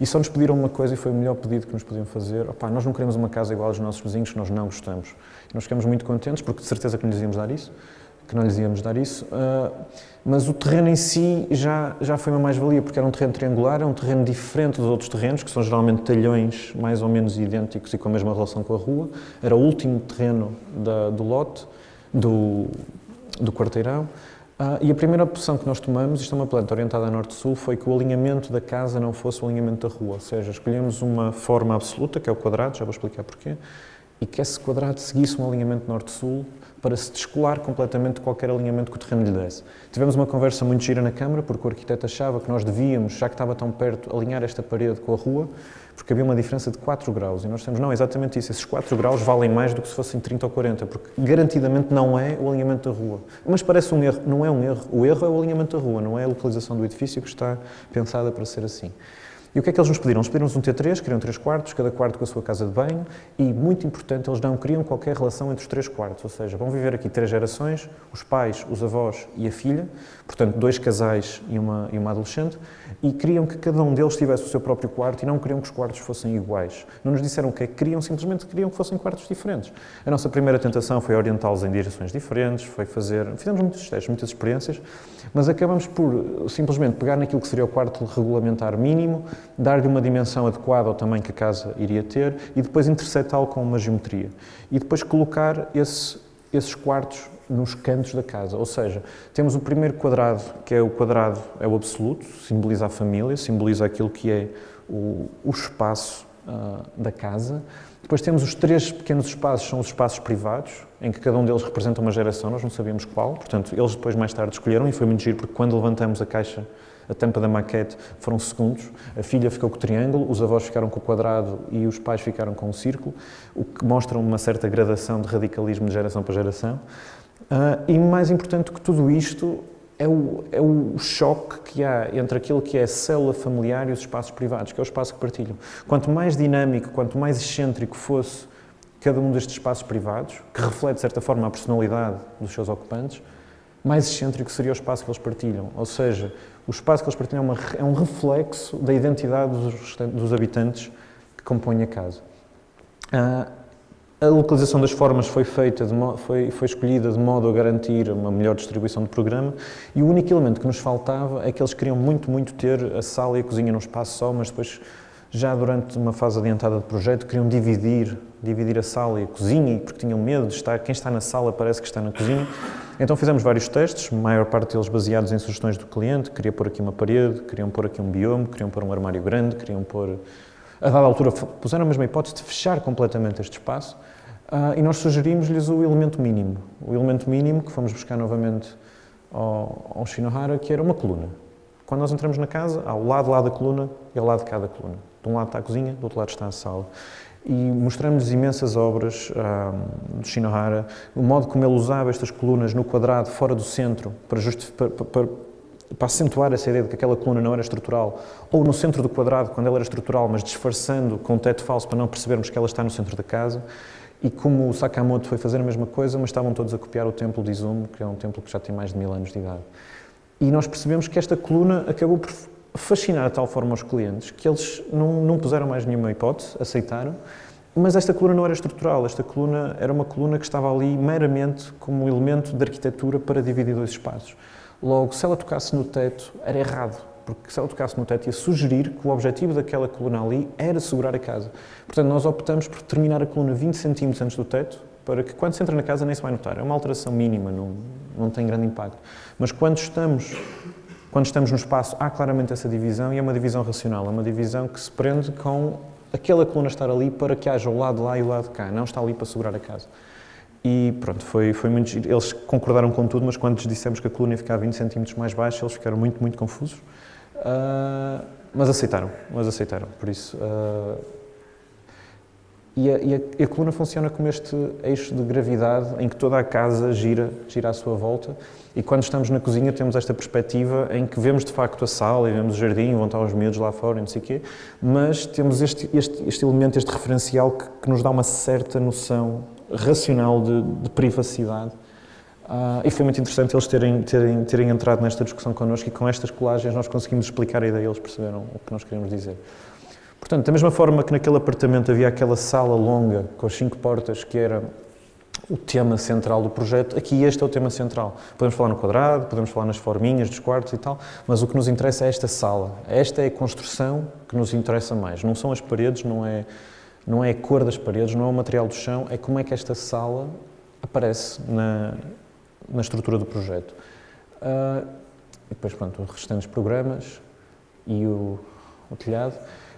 E só nos pediram uma coisa e foi o melhor pedido que nos podiam fazer. Opa, nós não queremos uma casa igual aos nossos vizinhos nós não gostamos. E nós ficamos muito contentes, porque de certeza que lhes íamos dar isso, que não lhes íamos dar isso. Uh, mas o terreno em si já, já foi uma mais-valia, porque era um terreno triangular, é um terreno diferente dos outros terrenos, que são geralmente talhões mais ou menos idênticos e com a mesma relação com a rua. Era o último terreno da, do lote, do, do quarteirão. Uh, e a primeira opção que nós tomamos, isto é uma planta orientada a norte-sul, foi que o alinhamento da casa não fosse o alinhamento da rua, ou seja, escolhemos uma forma absoluta, que é o quadrado, já vou explicar porquê, e que esse quadrado seguisse um alinhamento norte-sul para se descolar completamente de qualquer alinhamento que o terreno lhe desse. Tivemos uma conversa muito gira na Câmara, porque o arquiteto achava que nós devíamos, já que estava tão perto, alinhar esta parede com a rua, porque havia uma diferença de 4 graus. E nós temos, não, exatamente isso, esses 4 graus valem mais do que se fossem 30 ou 40, porque garantidamente não é o alinhamento da rua. Mas parece um erro, não é um erro. O erro é o alinhamento da rua, não é a localização do edifício que está pensada para ser assim. E o que é que eles nos pediram? Eles pediram-nos um T3, queriam três quartos, cada quarto com a sua casa de banho, e, muito importante, eles não queriam qualquer relação entre os três quartos, ou seja, vão viver aqui três gerações, os pais, os avós e a filha, portanto, dois casais e uma, e uma adolescente, e queriam que cada um deles tivesse o seu próprio quarto e não queriam que os quartos fossem iguais. Não nos disseram o que é que queriam, simplesmente queriam que fossem quartos diferentes. A nossa primeira tentação foi orientá-los em direções diferentes, foi fazer... Fizemos muitos testes, muitas experiências, mas acabamos por simplesmente pegar naquilo que seria o quarto regulamentar mínimo, dar-lhe uma dimensão adequada ao tamanho que a casa iria ter e depois interceptá-lo com uma geometria. E depois colocar esse, esses quartos nos cantos da casa. Ou seja, temos o primeiro quadrado, que é o quadrado, é o absoluto, simboliza a família, simboliza aquilo que é o, o espaço uh, da casa. Depois temos os três pequenos espaços, são os espaços privados, em que cada um deles representa uma geração, nós não sabíamos qual, portanto, eles depois mais tarde escolheram e foi muito giro, porque quando levantamos a caixa, a tampa da maquete, foram segundos. A filha ficou com o triângulo, os avós ficaram com o quadrado e os pais ficaram com o círculo, o que mostra uma certa gradação de radicalismo de geração para geração. Uh, e mais importante que tudo isto é o, é o choque que há entre aquilo que é a célula familiar e os espaços privados, que é o espaço que partilham. Quanto mais dinâmico, quanto mais excêntrico fosse cada um destes espaços privados, que reflete de certa forma a personalidade dos seus ocupantes, mais excêntrico seria o espaço que eles partilham. Ou seja, o espaço que eles partilham é, uma, é um reflexo da identidade dos, dos habitantes que compõem a casa. Uh, a localização das formas foi feita, foi, foi escolhida de modo a garantir uma melhor distribuição do programa e o único elemento que nos faltava é que eles queriam muito, muito ter a sala e a cozinha num espaço só, mas depois, já durante uma fase adiantada do projeto, queriam dividir, dividir a sala e a cozinha, porque tinham medo de estar, quem está na sala parece que está na cozinha. Então fizemos vários testes, a maior parte deles baseados em sugestões do cliente, queria pôr aqui uma parede, queriam pôr aqui um biome, queriam pôr um armário grande, queriam pôr... A dada altura puseram a mesma hipótese de fechar completamente este espaço, e nós sugerimos-lhes o elemento mínimo. O elemento mínimo que fomos buscar novamente ao, ao Shinohara, que era uma coluna. Quando nós entramos na casa, há o lado lá da coluna e ao lado de cada coluna. De um lado está a cozinha, do outro lado está a sala. E mostramos-lhes imensas obras um, do Shinohara, o modo como ele usava estas colunas no quadrado, fora do centro, para, para, para, para acentuar essa ideia de que aquela coluna não era estrutural, ou no centro do quadrado, quando ela era estrutural, mas disfarçando com o teto falso para não percebermos que ela está no centro da casa. E como o Sakamoto foi fazer a mesma coisa, mas estavam todos a copiar o templo de Izumo, que é um templo que já tem mais de mil anos de idade. E nós percebemos que esta coluna acabou por fascinar de tal forma os clientes que eles não, não puseram mais nenhuma hipótese, aceitaram, mas esta coluna não era estrutural, esta coluna era uma coluna que estava ali meramente como elemento de arquitetura para dividir dois espaços. Logo, se ela tocasse no teto, era errado porque se ela tocasse no teto ia sugerir que o objetivo daquela coluna ali era segurar a casa. Portanto, nós optamos por terminar a coluna 20 cm antes do teto, para que quando se entra na casa nem se vai notar. É uma alteração mínima, não, não tem grande impacto. Mas quando estamos, quando estamos no espaço, há claramente essa divisão e é uma divisão racional, é uma divisão que se prende com aquela coluna estar ali para que haja o lado lá e o lado cá, não está ali para segurar a casa. E pronto, foi, foi muito Eles concordaram com tudo, mas quando lhes dissemos que a coluna ia ficar 20 centímetros mais baixa, eles ficaram muito, muito confusos. Uh, mas aceitaram, mas aceitaram, por isso... Uh, e, a, e, a, a, coluna funciona como este eixo de gravidade em que toda a casa gira, gira à sua volta e quando estamos na cozinha temos esta perspectiva em que vemos de facto a sala e vemos o jardim, vão estar os miúdos lá fora e não sei o quê, mas temos este, este, este elemento, este referencial que, que, nos dá uma certa noção racional de, de privacidade Uh, e foi muito interessante eles terem, terem, terem entrado nesta discussão connosco e com estas colagens nós conseguimos explicar a ideia, eles perceberam o que nós queríamos dizer. Portanto, da mesma forma que naquele apartamento havia aquela sala longa com as cinco portas que era o tema central do projeto, aqui este é o tema central. Podemos falar no quadrado, podemos falar nas forminhas dos quartos e tal, mas o que nos interessa é esta sala. Esta é a construção que nos interessa mais. Não são as paredes, não é, não é a cor das paredes, não é o material do chão, é como é que esta sala aparece na, na estrutura do projeto. Uh, e depois, pronto, os restantes programas e o, o, telhado.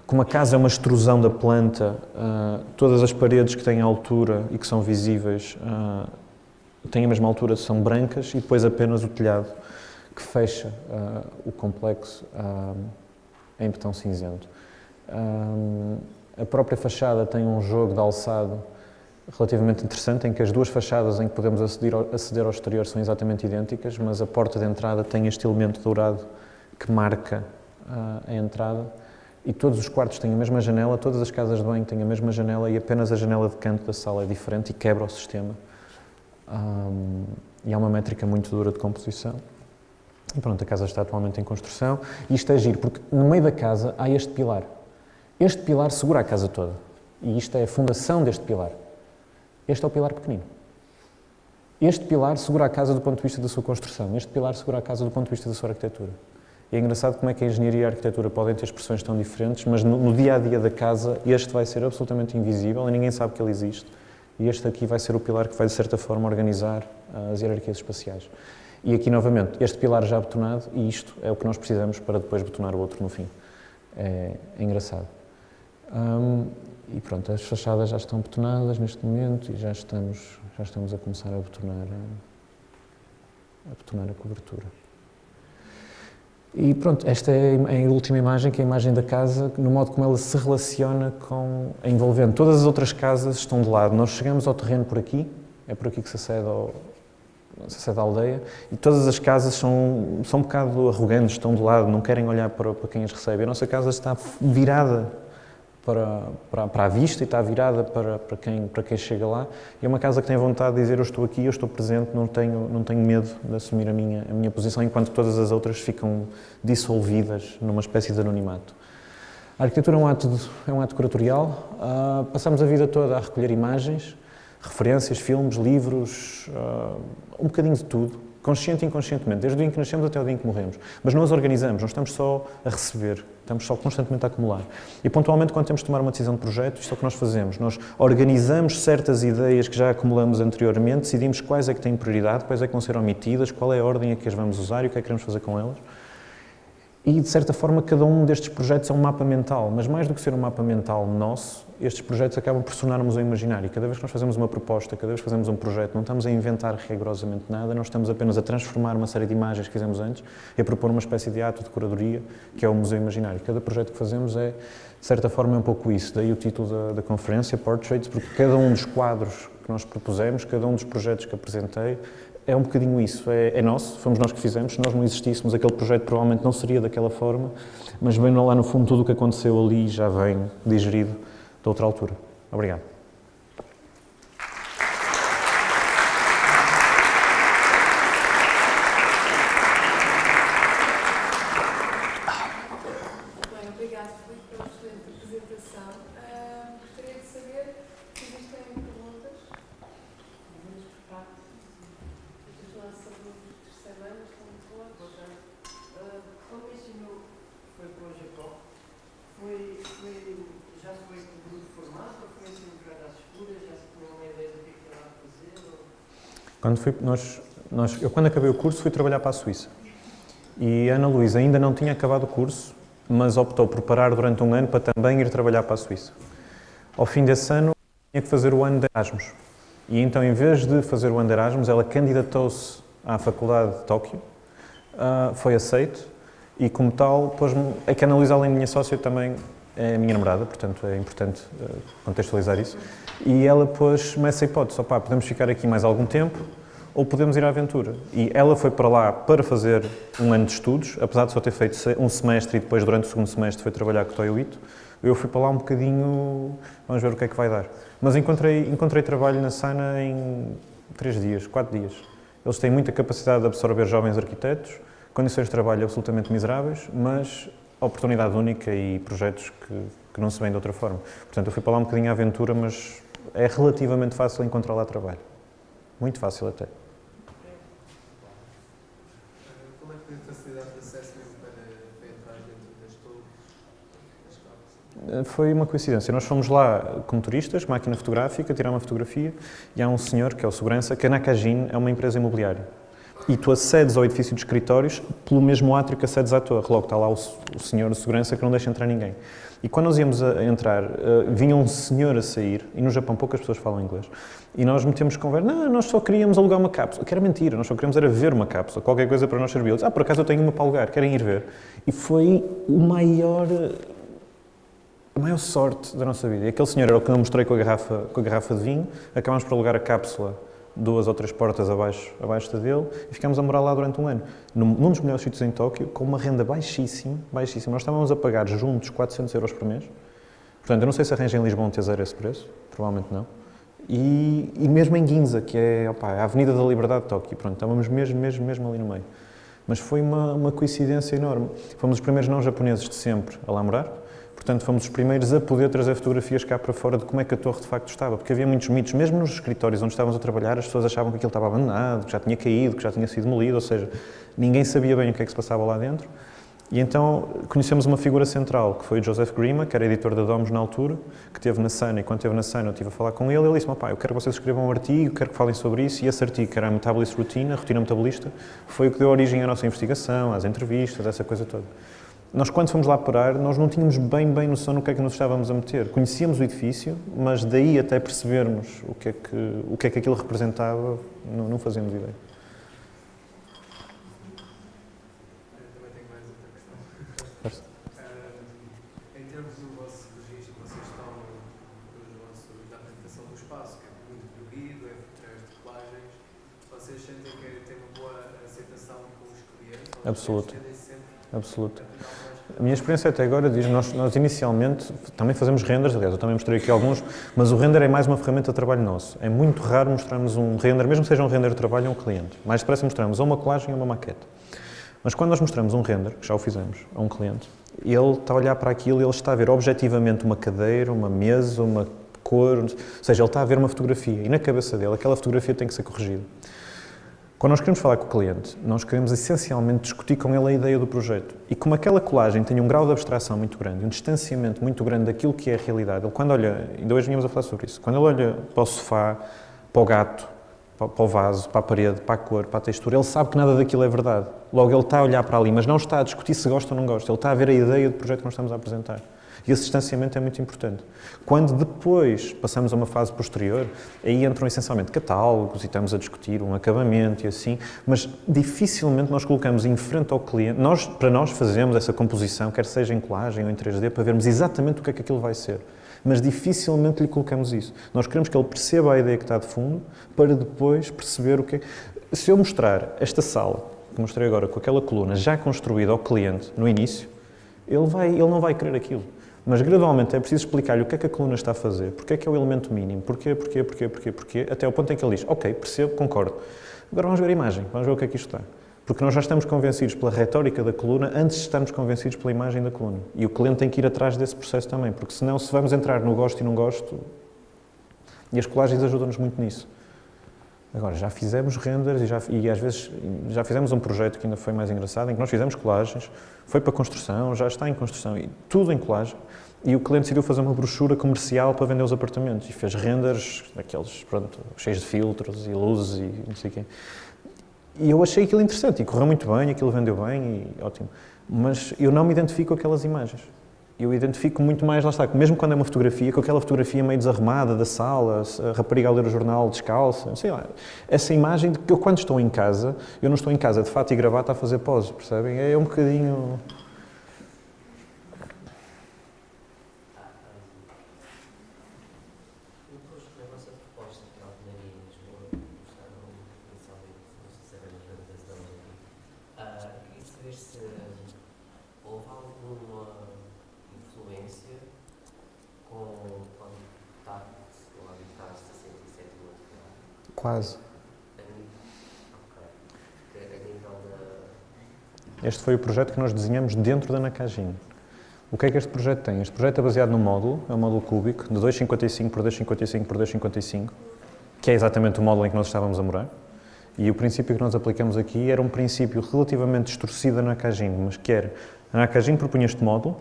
Como a casa é uma extrusão da planta, uh, todas as paredes que têm altura e que são visíveis uh, têm a mesma altura, são brancas, e depois apenas o telhado que fecha o complexo em betão cinzento. a própria fachada tem um jogo de alçado relativamente interessante em que as duas fachadas em que podemos aceder ao, aceder ao exterior são exatamente idênticas, mas a porta de entrada tem este elemento dourado que marca uh, a entrada e todos os quartos têm a mesma janela, todas as casas de banho têm a mesma janela e apenas a janela de canto da sala é diferente e quebra o sistema. Um, e há uma métrica muito dura de composição. E pronto, a casa está atualmente em construção e isto é giro, porque no meio da casa há este pilar. Este pilar segura a casa toda e isto é a fundação deste pilar. Este é o pilar pequenino. Este pilar segura a casa do ponto de vista da sua construção, este pilar segura a casa do ponto de vista da sua arquitetura. É engraçado como é que a engenharia e a arquitetura podem ter expressões tão diferentes, mas no, dia a dia da casa este vai ser absolutamente invisível e ninguém sabe que ele existe. E este aqui vai ser o pilar que vai, de certa forma, organizar uh, as hierarquias espaciais. E aqui, novamente, este pilar já betonado, e isto é o que nós precisamos para depois betonar o outro no fim. É, é engraçado. E pronto, as fachadas já estão betonadas neste momento e já estamos, já estamos a começar a betonar a, a betonar a cobertura. E pronto, esta é a última imagem, que é a imagem da casa, no modo como ela se relaciona com a envolvente. Todas as outras casas estão de lado. Nós chegamos ao terreno por aqui, é por aqui que se acede, ao, se acede à aldeia, e todas as casas são, são um bocado arrogantes, estão de lado, não querem olhar para, para quem as recebe. A nossa casa está virada para, para, para, a vista e está virada para, para, quem, para quem chega lá. E é uma casa que tem vontade de dizer eu estou aqui, eu estou presente, não tenho, não tenho medo de assumir a minha, a minha posição, enquanto todas as outras ficam dissolvidas numa espécie de anonimato. A arquitetura é um ato, de, é um ato curatorial. Uh, passamos a vida toda a recolher imagens, referências, filmes, livros, uh, um bocadinho de tudo consciente e inconscientemente, desde o dia em que nascemos até o dia em que morremos. Mas não as organizamos, não estamos só a receber, estamos só constantemente a acumular. E pontualmente, quando temos de tomar uma decisão de projeto, isto é o que nós fazemos. Nós organizamos certas ideias que já acumulamos anteriormente, decidimos quais é que têm prioridade, quais é que vão ser omitidas, qual é a ordem a que as vamos usar e o que é que queremos fazer com elas. E, de certa forma, cada um destes projetos é um mapa mental, mas mais do que ser um mapa mental nosso, estes projetos acabam por um museu imaginário. Cada vez que nós fazemos uma proposta, cada vez que fazemos um projeto, não estamos a inventar rigorosamente nada, nós estamos apenas a transformar uma série de imagens que fizemos antes e a propor uma espécie de ato de curadoria, que é o museu imaginário. Cada projeto que fazemos é, de certa forma, é um pouco isso. Daí o título da, da conferência, Portraits, porque cada um dos quadros que nós propusemos, cada um dos projetos que apresentei, é um bocadinho isso, é, é, nosso, fomos nós que fizemos, se nós não existíssemos, aquele projeto provavelmente não seria daquela forma, mas bem lá no fundo tudo o que aconteceu ali já vem digerido de outra altura. Obrigado. Quando fui, nós, nós, eu, quando acabei o curso, fui trabalhar para a Suíça. E a Ana Luísa ainda não tinha acabado o curso, mas optou por parar durante um ano para também ir trabalhar para a Suíça. Ao fim desse ano, tinha que fazer o ano de Erasmus. E então, em vez de fazer o ano de Erasmus, ela candidatou-se à Faculdade de Tóquio, uh, foi aceito, e como tal, pôs-me... É que a Ana Luísa, além de minha sócia, também é a minha namorada, portanto é importante uh, contextualizar isso. E ela pôs-me essa hipótese, opá, podemos ficar aqui mais algum tempo ou podemos ir à aventura. E ela foi para lá para fazer um ano de estudos, apesar de só ter feito um semestre e depois durante o segundo semestre foi trabalhar com o Toyo Ito, eu fui para lá um bocadinho, vamos ver o que é que vai dar. Mas encontrei, encontrei trabalho na Sana em três dias, quatro dias. Eles têm muita capacidade de absorver jovens arquitetos, condições de trabalho absolutamente miseráveis, mas oportunidade única e projetos que, que não se vêem de outra forma. Portanto, eu fui para lá um bocadinho à aventura, mas é relativamente fácil encontrar lá trabalho. Muito fácil até. Como é que tem facilidade de acesso para, para entrar dentro das torres? Foi uma coincidência. Nós fomos lá como turistas, máquina fotográfica, tirar uma fotografia, e há um senhor, que é o segurança, que a Nakajin é uma empresa imobiliária. E tu acedes ao edifício de escritórios pelo mesmo átrio que acedes à torre. Logo está lá o, o senhor de segurança que não deixa entrar ninguém. E quando nós íamos a entrar, uh, vinha um senhor a sair, e no Japão poucas pessoas falam inglês, e nós metemos conversa, não, nós só queríamos alugar uma cápsula, que era mentira, nós só queríamos era ver uma cápsula, qualquer coisa para nós servir. ah, por acaso eu tenho uma para alugar, querem ir ver? E foi o maior, a maior sorte da nossa vida. E aquele senhor era o que eu mostrei com a garrafa, com a garrafa de vinho, acabámos por alugar a cápsula duas ou três portas abaixo, abaixo da dele e ficámos a morar lá durante um ano, num, num dos melhores sítios em Tóquio, com uma renda baixíssima, baixíssima. Nós estávamos a pagar juntos 400 euros por mês. Portanto, eu não sei se arranja em Lisboa um tesouro esse preço, provavelmente não. E, e mesmo em Ginza, que é opa, a Avenida da Liberdade de Tóquio, pronto, estávamos mesmo, mesmo, mesmo ali no meio. Mas foi uma, uma coincidência enorme. Fomos os primeiros não japoneses de sempre a lá morar, Portanto, fomos os primeiros a poder trazer fotografias cá para fora de como é que a torre de facto estava, porque havia muitos mitos, mesmo nos escritórios onde estávamos a trabalhar, as pessoas achavam que aquilo estava abandonado, que já tinha caído, que já tinha sido demolido, ou seja, ninguém sabia bem o que é que se passava lá dentro. E então conhecemos uma figura central, que foi o Joseph Grima, que era editor da Domus na altura, que esteve na Sana, e quando esteve na Sana eu estive a falar com ele, ele disse, pá, eu quero que vocês escrevam um artigo, quero que falem sobre isso, e esse artigo, que era a Metabolist Routine, a rotina metabolista, foi o que deu origem à nossa investigação, às entrevistas, essa coisa toda. Nós, quando fomos lá parar, nós não tínhamos bem, bem noção no que é que nos estávamos a meter. Conhecíamos o edifício, mas daí até percebermos o que é que, o que, é que aquilo representava, não, não fazíamos ideia. É é vocês sentem que tem uma boa aceitação com os clientes? Absoluto. Absoluto. A minha experiência até agora diz, nós, nós inicialmente também fazemos renders, aliás, eu também mostrei aqui alguns, mas o render é mais uma ferramenta de trabalho nosso. É muito raro mostrarmos um render, mesmo que seja um render de trabalho a um cliente. Mais depressa mostramos ou uma colagem ou uma maquete. Mas quando nós mostramos um render, que já o fizemos, a um cliente, ele está a olhar para aquilo e ele está a ver objetivamente uma cadeira, uma mesa, uma cor, ou seja, ele está a ver uma fotografia e na cabeça dele aquela fotografia tem que ser corrigida. Quando nós queremos falar com o cliente, nós queremos essencialmente discutir com ele a ideia do projeto. E como aquela colagem tem um grau de abstração muito grande, um distanciamento muito grande daquilo que é a realidade, ele quando olha, ainda hoje vínhamos a falar sobre isso, quando ele olha para o sofá, para o gato, para, o vaso, para a parede, para a cor, para a textura. Ele sabe que nada daquilo é verdade. Logo, ele está a olhar para ali, mas não está a discutir se gosta ou não gosta. Ele está a ver a ideia do projeto que nós estamos a apresentar. E esse distanciamento é muito importante. Quando depois passamos a uma fase posterior, aí entram essencialmente catálogos e estamos a discutir um acabamento e assim, mas dificilmente nós colocamos em frente ao cliente, nós, para nós fazemos essa composição, quer seja em colagem ou em 3D, para vermos exatamente o que é que aquilo vai ser. Mas dificilmente lhe colocamos isso. Nós queremos que ele perceba a ideia que está de fundo, para depois perceber o que é. Se eu mostrar esta sala, que mostrei agora, com aquela coluna já construída ao cliente no início, ele, vai, ele não vai querer aquilo. Mas gradualmente é preciso explicar-lhe o que é que a coluna está a fazer, porque é que é o elemento mínimo, porquê, porquê, porquê, porquê, porquê, até ao ponto em que ele diz, ok, percebo, concordo. Agora vamos ver a imagem, vamos ver o que é que isto está. Porque nós já estamos convencidos pela retórica da coluna antes de estarmos convencidos pela imagem da coluna. E o cliente tem que ir atrás desse processo também, porque senão se vamos entrar no gosto e não gosto, e as colagens ajudam-nos muito nisso. Agora, já fizemos renders e, já, e às vezes já fizemos um projeto que ainda foi mais engraçado, em que nós fizemos colagens, foi para construção, já está em construção, e tudo em colagem, e o cliente decidiu fazer uma brochura comercial para vender os apartamentos, e fez renders, daqueles, pronto, cheios de filtros e luzes e não sei o quê. E eu achei aquilo interessante, e correu muito bem, aquilo vendeu bem, e ótimo. Mas eu não me identifico com aquelas imagens eu identifico muito mais, lá está, mesmo quando é uma fotografia, com aquela fotografia meio desarrumada da sala, a rapariga a ler o jornal descalça, sei lá. Essa imagem de que eu, quando estou em casa, eu não estou em casa de fato e gravata a fazer pose, percebem? É um bocadinho. Quase. Este foi o projeto que nós desenhamos dentro da Nakajin. O que é que este projeto tem? Este projeto é baseado num módulo, é um módulo cúbico, de 2,55 por 2,55 por 2,55, que é exatamente o módulo em que nós estávamos a morar. E o princípio que nós aplicamos aqui era um princípio relativamente distorcido da Nakajin, mas que era, a Nakajin propunha este módulo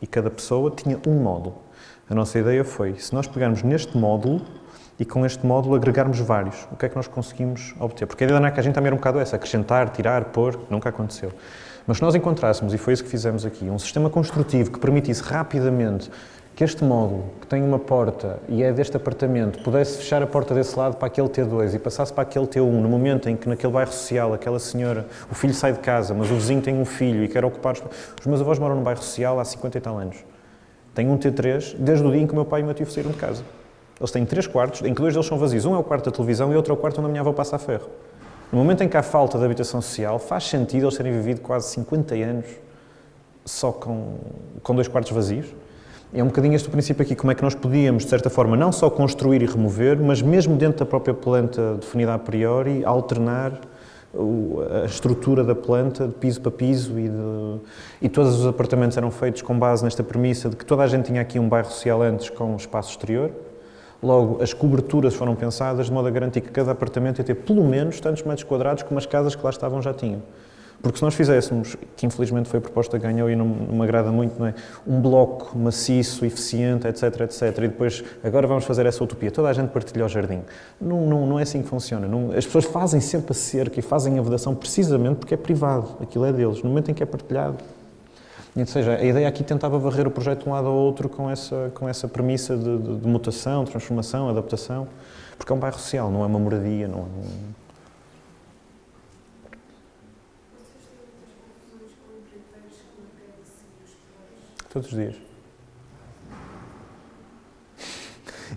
e cada pessoa tinha um módulo. A nossa ideia foi, se nós pegarmos neste módulo e com este módulo agregarmos vários. O que é que nós conseguimos obter? Porque a ideia da NAC a gente também era um bocado essa, acrescentar, tirar, pôr, nunca aconteceu. Mas se nós encontrássemos, e foi isso que fizemos aqui, um sistema construtivo que permitisse rapidamente que este módulo, que tem uma porta e é deste apartamento, pudesse fechar a porta desse lado para aquele T2 e passasse para aquele T1, no momento em que naquele bairro social, aquela senhora, o filho sai de casa, mas o vizinho tem um filho e quer ocupar... Os meus avós moram num bairro social há 50 e tal anos. Tenho um T3 desde o dia em que o meu pai e o meu tio saíram de casa. Eles têm três quartos, em que dois deles são vazios. Um é o quarto da televisão e outro é o quarto onde a minha avó passa a ferro. No momento em que há falta de habitação social, faz sentido eles terem vivido quase 50 anos só com, com dois quartos vazios. É um bocadinho este o princípio aqui, como é que nós podíamos, de certa forma, não só construir e remover, mas mesmo dentro da própria planta definida a priori, alternar a estrutura da planta de piso para piso e, de, e todos os apartamentos eram feitos com base nesta premissa de que toda a gente tinha aqui um bairro social antes com espaço exterior Logo, as coberturas foram pensadas de modo a garantir que cada apartamento ia ter pelo menos tantos metros quadrados como as casas que lá estavam já tinham. Porque se nós fizéssemos, que infelizmente foi a proposta que ganhou e não, não me agrada muito, não é? um bloco maciço, eficiente, etc, etc, e depois agora vamos fazer essa utopia, toda a gente partilha o jardim. Não, não, não é assim que funciona. Não, as pessoas fazem sempre a cerca e fazem a vedação precisamente porque é privado, aquilo é deles. No momento em que é partilhado, ou seja, a ideia aqui tentava varrer o projeto de um lado ao outro com essa, com essa premissa de, de, de mutação, transformação, adaptação, porque é um bairro social, não é uma moradia, não é um... Todos os dias.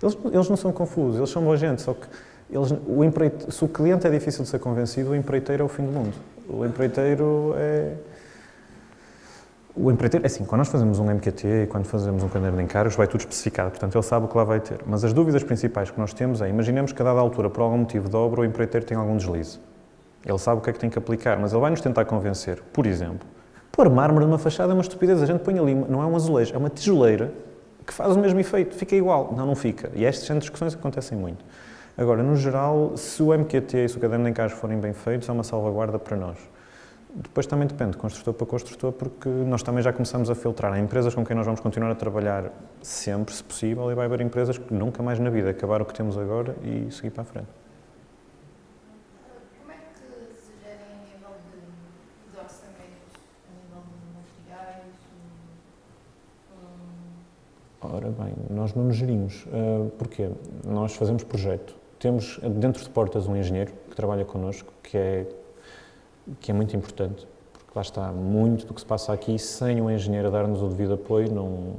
Eles, eles não são confusos, eles são boa gente, só que eles, o empreite, se o cliente é difícil de ser convencido, o empreiteiro é o fim do mundo. O empreiteiro é o empreiteiro, é assim, quando nós fazemos um MQT, quando fazemos um caderno de encargos, vai tudo especificado, portanto ele sabe o que lá vai ter. Mas as dúvidas principais que nós temos é, imaginemos que a dada altura, por algum motivo de obra, o empreiteiro tem algum deslize. Ele sabe o que é que tem que aplicar, mas ele vai nos tentar convencer. Por exemplo, pôr mármore numa fachada é uma estupidez, a gente põe ali, não é um azulejo, é uma tijoleira que faz o mesmo efeito, fica igual. Não, não fica. E estas discussões acontecem muito. Agora, no geral, se o MQT e se o caderno de encargos forem bem feitos, é uma salvaguarda para nós. Depois também depende de construtor para construtor, porque nós também já começamos a filtrar. Há empresas com quem nós vamos continuar a trabalhar sempre, se possível, e vai haver empresas que nunca mais na vida acabar o que temos agora e seguir para a frente. Como é que se gerem a nível de, orçamentos, a nível de materiais? Ora bem, nós não nos gerimos. Uh, porquê? Nós fazemos projeto. Temos dentro de portas um engenheiro que trabalha connosco, que é que é muito importante, porque lá está muito do que se passa aqui, sem um engenheiro dar-nos o devido apoio, não,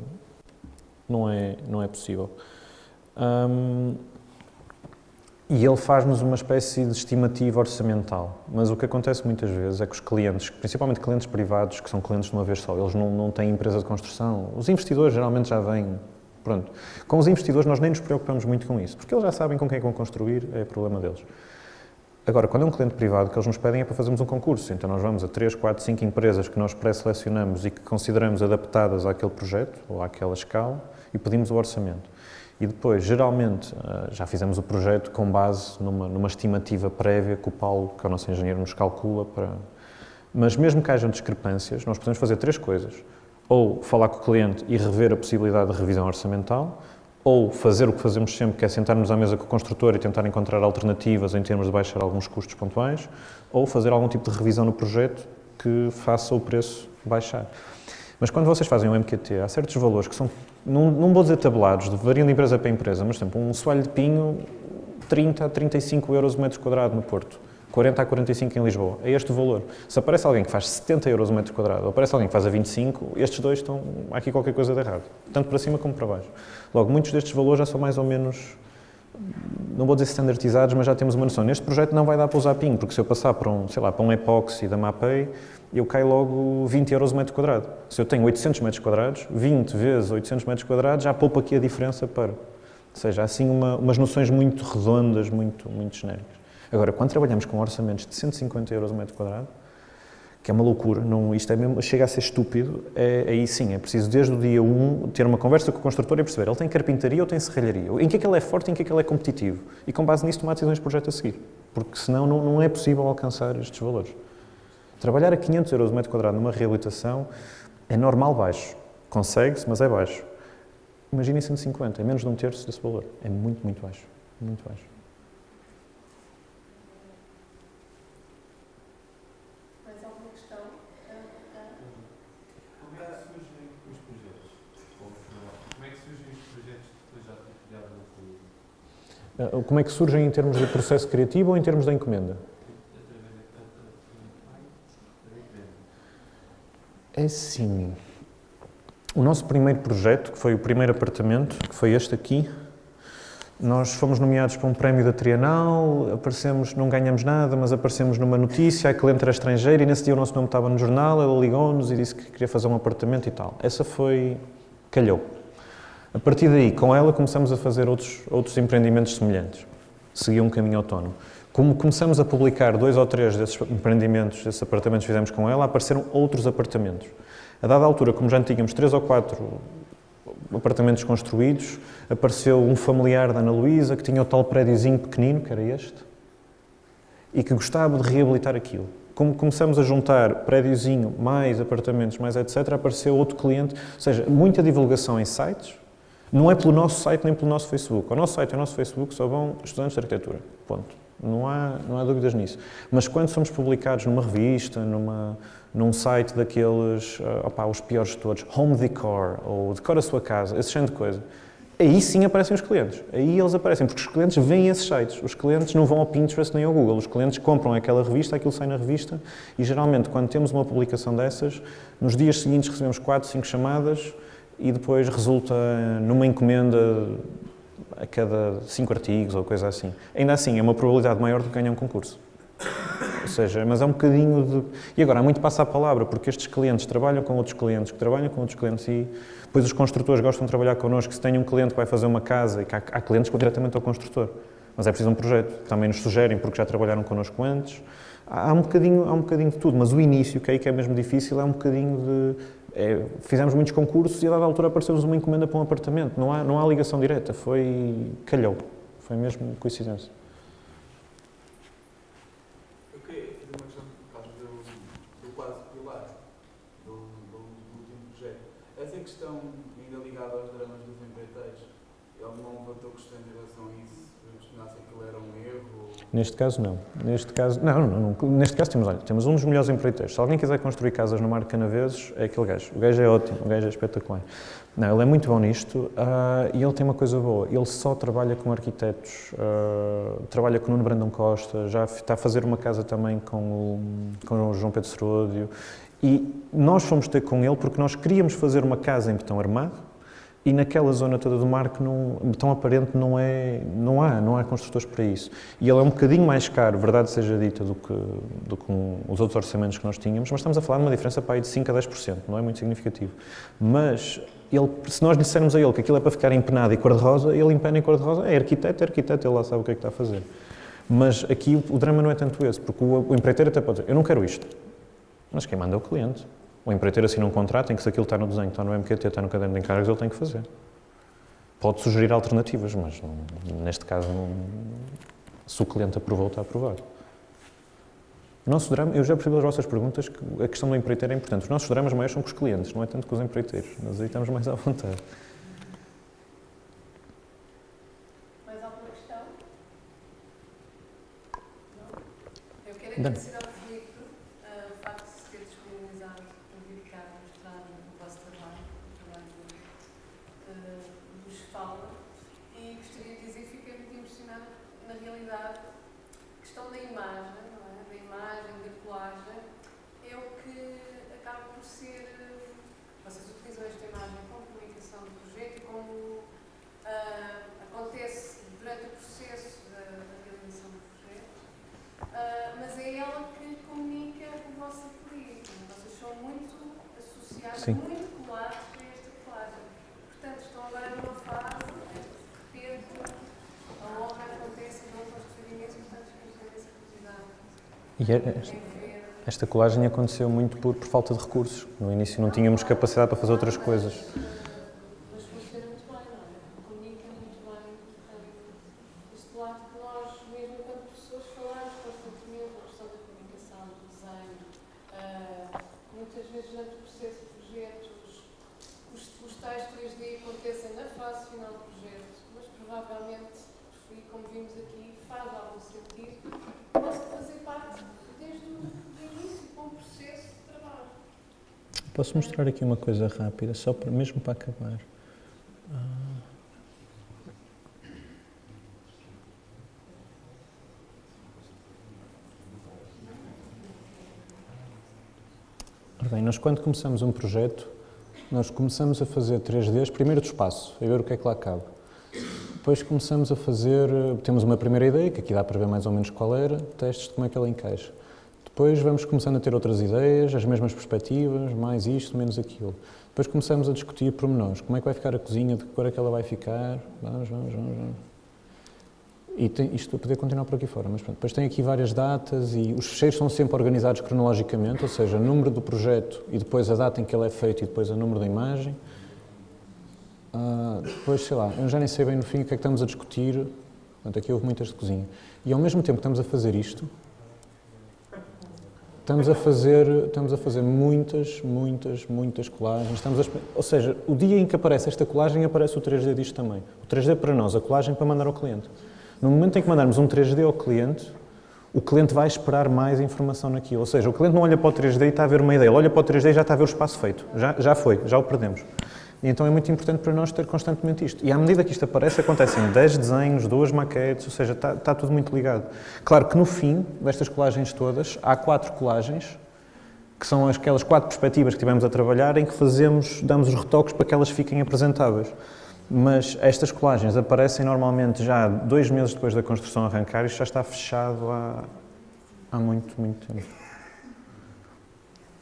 não, é, não é possível. Um, e ele faz-nos uma espécie de estimativa orçamental. Mas o que acontece muitas vezes é que os clientes, principalmente clientes privados, que são clientes de uma vez só, eles não, não têm empresa de construção. Os investidores geralmente já vêm. Pronto. Com os investidores nós nem nos preocupamos muito com isso, porque eles já sabem com quem é vão construir, é problema deles. Agora, quando é um cliente privado que eles nos pedem é para fazermos um concurso. Então nós vamos a 3, 4, 5 empresas que nós pré-selecionamos e que consideramos adaptadas àquele projeto ou àquela escala e pedimos o orçamento. E depois, geralmente, eh, já fizemos o projeto com base numa, numa estimativa prévia que o Paulo, que é o nosso engenheiro, nos calcula para... Mas mesmo que hajam discrepâncias, nós podemos fazer três coisas. Ou falar com o cliente e rever a possibilidade de revisão orçamental, ou fazer o que fazemos sempre, que é sentarmos à mesa com o construtor e tentar encontrar alternativas em termos de baixar alguns custos pontuais, ou fazer algum tipo de revisão no projeto que faça o preço baixar. Mas quando vocês fazem um MQT, há certos valores que são, não, vou dizer tabulados, variam de empresa para empresa, mas, por exemplo, um soalho de pinho, 30 a 35 euros o metro quadrado no Porto, 40 a 45 em Lisboa. É este o valor. Se aparece alguém que faz 70 euros o metro quadrado, ou aparece alguém que faz a 25, estes dois estão, há aqui qualquer coisa de errado, tanto para cima como para baixo. Logo, muitos destes valores já são mais ou menos não vou dizer standardizados, mas já temos uma noção. Neste projeto não vai dar para usar PIN, porque se eu passar para um, sei lá, para um epóxi da MAPEI, eu caio logo 20 euros o metro quadrado. Se eu tenho 800 metros quadrados, 20 vezes 800 metros quadrados, já poupa aqui a diferença para. Ou seja, há assim uma, umas noções muito redondas, muito, muito genéricas. Agora, quando trabalhamos com orçamentos de 150 euros o metro quadrado, que é uma loucura, não, isto é mesmo, chega a ser estúpido, é, aí sim, é preciso desde o dia 1 ter uma conversa com o construtor e perceber, ele tem carpintaria ou tem serralharia? Em que é que ele é forte em que é que ele é competitivo? E com base nisso tomar decisões de projeto a seguir, porque senão não, não é possível alcançar estes valores. Trabalhar a 500 euros o metro quadrado numa reabilitação é normal baixo. Consegue-se, mas é baixo. Imaginem 150, é menos de um terço desse valor. É muito, muito baixo. Muito baixo. Mais alguma questão? Como é que surgem os projetos? Como é que surgem os projetos depois já criados Como é que surgem em termos de processo criativo ou em termos da encomenda? É sim. O nosso primeiro projeto, que foi o primeiro apartamento, que foi este aqui, nós fomos nomeados para um prémio da Trienal, aparecemos, não ganhamos nada, mas aparecemos numa notícia, a cliente era estrangeira e nesse dia o nosso nome estava no jornal, ela ligou-nos e disse que queria fazer um apartamento e tal. Essa foi... calhou. A partir daí, com ela, começamos a fazer outros, outros empreendimentos semelhantes. Seguia um caminho autónomo. Como começamos a publicar dois ou três desses empreendimentos, desses apartamentos que fizemos com ela, apareceram outros apartamentos. A dada altura, como já tínhamos três ou quatro apartamentos construídos, apareceu um familiar da Ana Luísa que tinha o tal prédiozinho pequenino, que era este, e que gostava de reabilitar aquilo. Como começamos a juntar prédiozinho, mais apartamentos, mais etc., apareceu outro cliente, ou seja, muita divulgação em sites, não é pelo nosso site nem pelo nosso Facebook. O nosso site e o nosso Facebook só vão estudantes de arquitetura. Ponto. Não há, não há dúvidas nisso. Mas quando somos publicados numa revista, numa, num site daqueles, uh, opá, os piores de todos, Home Decor, ou Decora a sua casa, esse género de coisa, aí sim aparecem os clientes. Aí eles aparecem, porque os clientes veem esses sites. Os clientes não vão ao Pinterest nem ao Google. Os clientes compram aquela revista, aquilo sai na revista, e geralmente, quando temos uma publicação dessas, nos dias seguintes recebemos 4, 5 chamadas, e depois resulta numa encomenda a cada cinco artigos ou coisa assim. Ainda assim, é uma probabilidade maior de ganhar um concurso. Ou seja, mas é um bocadinho de... E agora, há muito passa a palavra, porque estes clientes trabalham com outros clientes, que trabalham com outros clientes e depois os construtores gostam de trabalhar connosco. Se tem um cliente que vai fazer uma casa e que há, há clientes que vão diretamente ao construtor. Mas é preciso um projeto. Também nos sugerem, porque já trabalharam connosco antes. Há um bocadinho, há um bocadinho de tudo, mas o início, que é aí que é mesmo difícil, é um bocadinho de é, fizemos muitos concursos e a dada altura apareceu-nos uma encomenda para um apartamento. Não há, não há ligação direta, foi. calhou. Foi mesmo coincidência. Neste caso, não. Neste caso, não, não, não. Neste caso temos, olha, temos um dos melhores empreiteiros. Se alguém quiser construir casas no Mar de Canaveses, é aquele gajo. O gajo é ótimo, o gajo é espetacular. Não, ele é muito bom nisto ah, e ele tem uma coisa boa. Ele só trabalha com arquitetos, ah, trabalha com o Nuno Brandão Costa, já está a fazer uma casa também com o, com o João Pedro Seródio. E nós fomos ter com ele porque nós queríamos fazer uma casa em betão armado e naquela zona toda do mar que não, betão aparente não, é, não há, não há construtores para isso. E ele é um bocadinho mais caro, verdade seja dita, do que, do que um, os outros orçamentos que nós tínhamos, mas estamos a falar de uma diferença para aí de 5 a 10%, não é muito significativo. Mas ele, se nós dissermos a ele que aquilo é para ficar empenado e cor-de-rosa, ele empena em cor-de-rosa, é arquiteto, é arquiteto, ele lá sabe o que é que está a fazer. Mas aqui o, o drama não é tanto esse, porque o, o empreiteiro até pode dizer, eu não quero isto, mas quem manda é o cliente. O empreiteiro assina um contrato em que se aquilo está no desenho, está no MQT, está no caderno de encargos, ele tem que fazer. Pode sugerir alternativas, mas não, neste caso, não, se o cliente aprovou, está aprovado. O nosso drama, eu já percebi das vossas perguntas que a questão do empreiteiro é importante. Os nossos dramas maiores são com os clientes, não é tanto com os empreiteiros. Nós aí estamos mais à vontade. Mais alguma questão? Não? Eu quero agradecer ao Filipe ah, o facto de se ter disponibilizado para vir cá mostrar o vosso trabalho, o trabalho ah, dos fala. E gostaria de dizer que fiquei muito impressionada na realidade. A questão da imagem, não é? da imagem, da colagem, é o que acaba por ser. ah, Vocês utilizam esta imagem como comunicação do projeto e como ah, acontece durante o processo da, da realização do projeto, Ah, mas é ela que comunica o vosso ateliê. Vocês são muito associados, Sim. muito esta colagem. Portanto, estão agora numa fase em que, de repente, a obra acontece e não portanto, temos essa curiosidade E é- ver. esta colagem aconteceu muito por, por falta de recursos. No início não tínhamos capacidade para fazer outras coisas. Mas funciona muito bem, não é? Comunica muito bem eh, este lado que nós, mesmo enquanto professores, falamos constantemente da questão da comunicação, do desenho. eh, muitas vezes, durante o processo de projetos, os, os tais 3D acontecem na fase final do projeto, mas provavelmente, e como vimos aqui, faz algum sentido, possa fazer parte desde o do início, com o processo de trabalho. Posso mostrar aqui uma coisa rápida, só para, mesmo para acabar. Ah. Bem, nós quando começamos um projeto, nós começamos a fazer 3Ds, primeiro do espaço, a ver o que é que lá cabe. Depois começamos a fazer, temos uma primeira ideia, que aqui dá para ver mais ou menos qual era, testes de como é que ela encaixa. Depois vamos começando a ter outras ideias, as mesmas perspectivas, mais isto, menos aquilo. Depois começamos a discutir pormenores, como é que vai ficar a cozinha, de que cor é que ela vai ficar, vamos, vamos, vamos, vamos. E tem, isto eu poder continuar por aqui fora, mas pronto. Depois tem aqui várias datas e os fecheiros são sempre organizados cronologicamente, ou seja, número do projeto e depois a data em que ele é feito e depois o número da imagem. Ah, depois, sei lá, eu já nem sei bem no fim o que é que estamos a discutir. Portanto, aqui houve muitas de cozinha. E ao mesmo tempo que estamos a fazer isto, estamos a fazer, estamos a fazer muitas, muitas, muitas colagens. Estamos a, ou seja, o dia em que aparece esta colagem, aparece o 3D disto também. O 3D para nós, a colagem para mandar ao cliente. No momento em que mandarmos um 3D ao cliente, o cliente vai esperar mais informação naquilo. Ou seja, o cliente não olha para o 3D e está a ver uma ideia, ele olha para o 3D e já está a ver o espaço feito. Já, já foi, já o perdemos. E então é muito importante para nós ter constantemente isto. E à medida que isto aparece, acontecem 10 desenhos, duas maquetes, ou seja, está, está tudo muito ligado. Claro que no fim destas colagens todas, há quatro colagens, que são aquelas quatro perspectivas que tivemos a trabalhar, em que fazemos, damos os retoques para que elas fiquem apresentáveis. Mas estas colagens aparecem normalmente já dois meses depois da construção arrancar isto já está fechado há, há muito, muito tempo.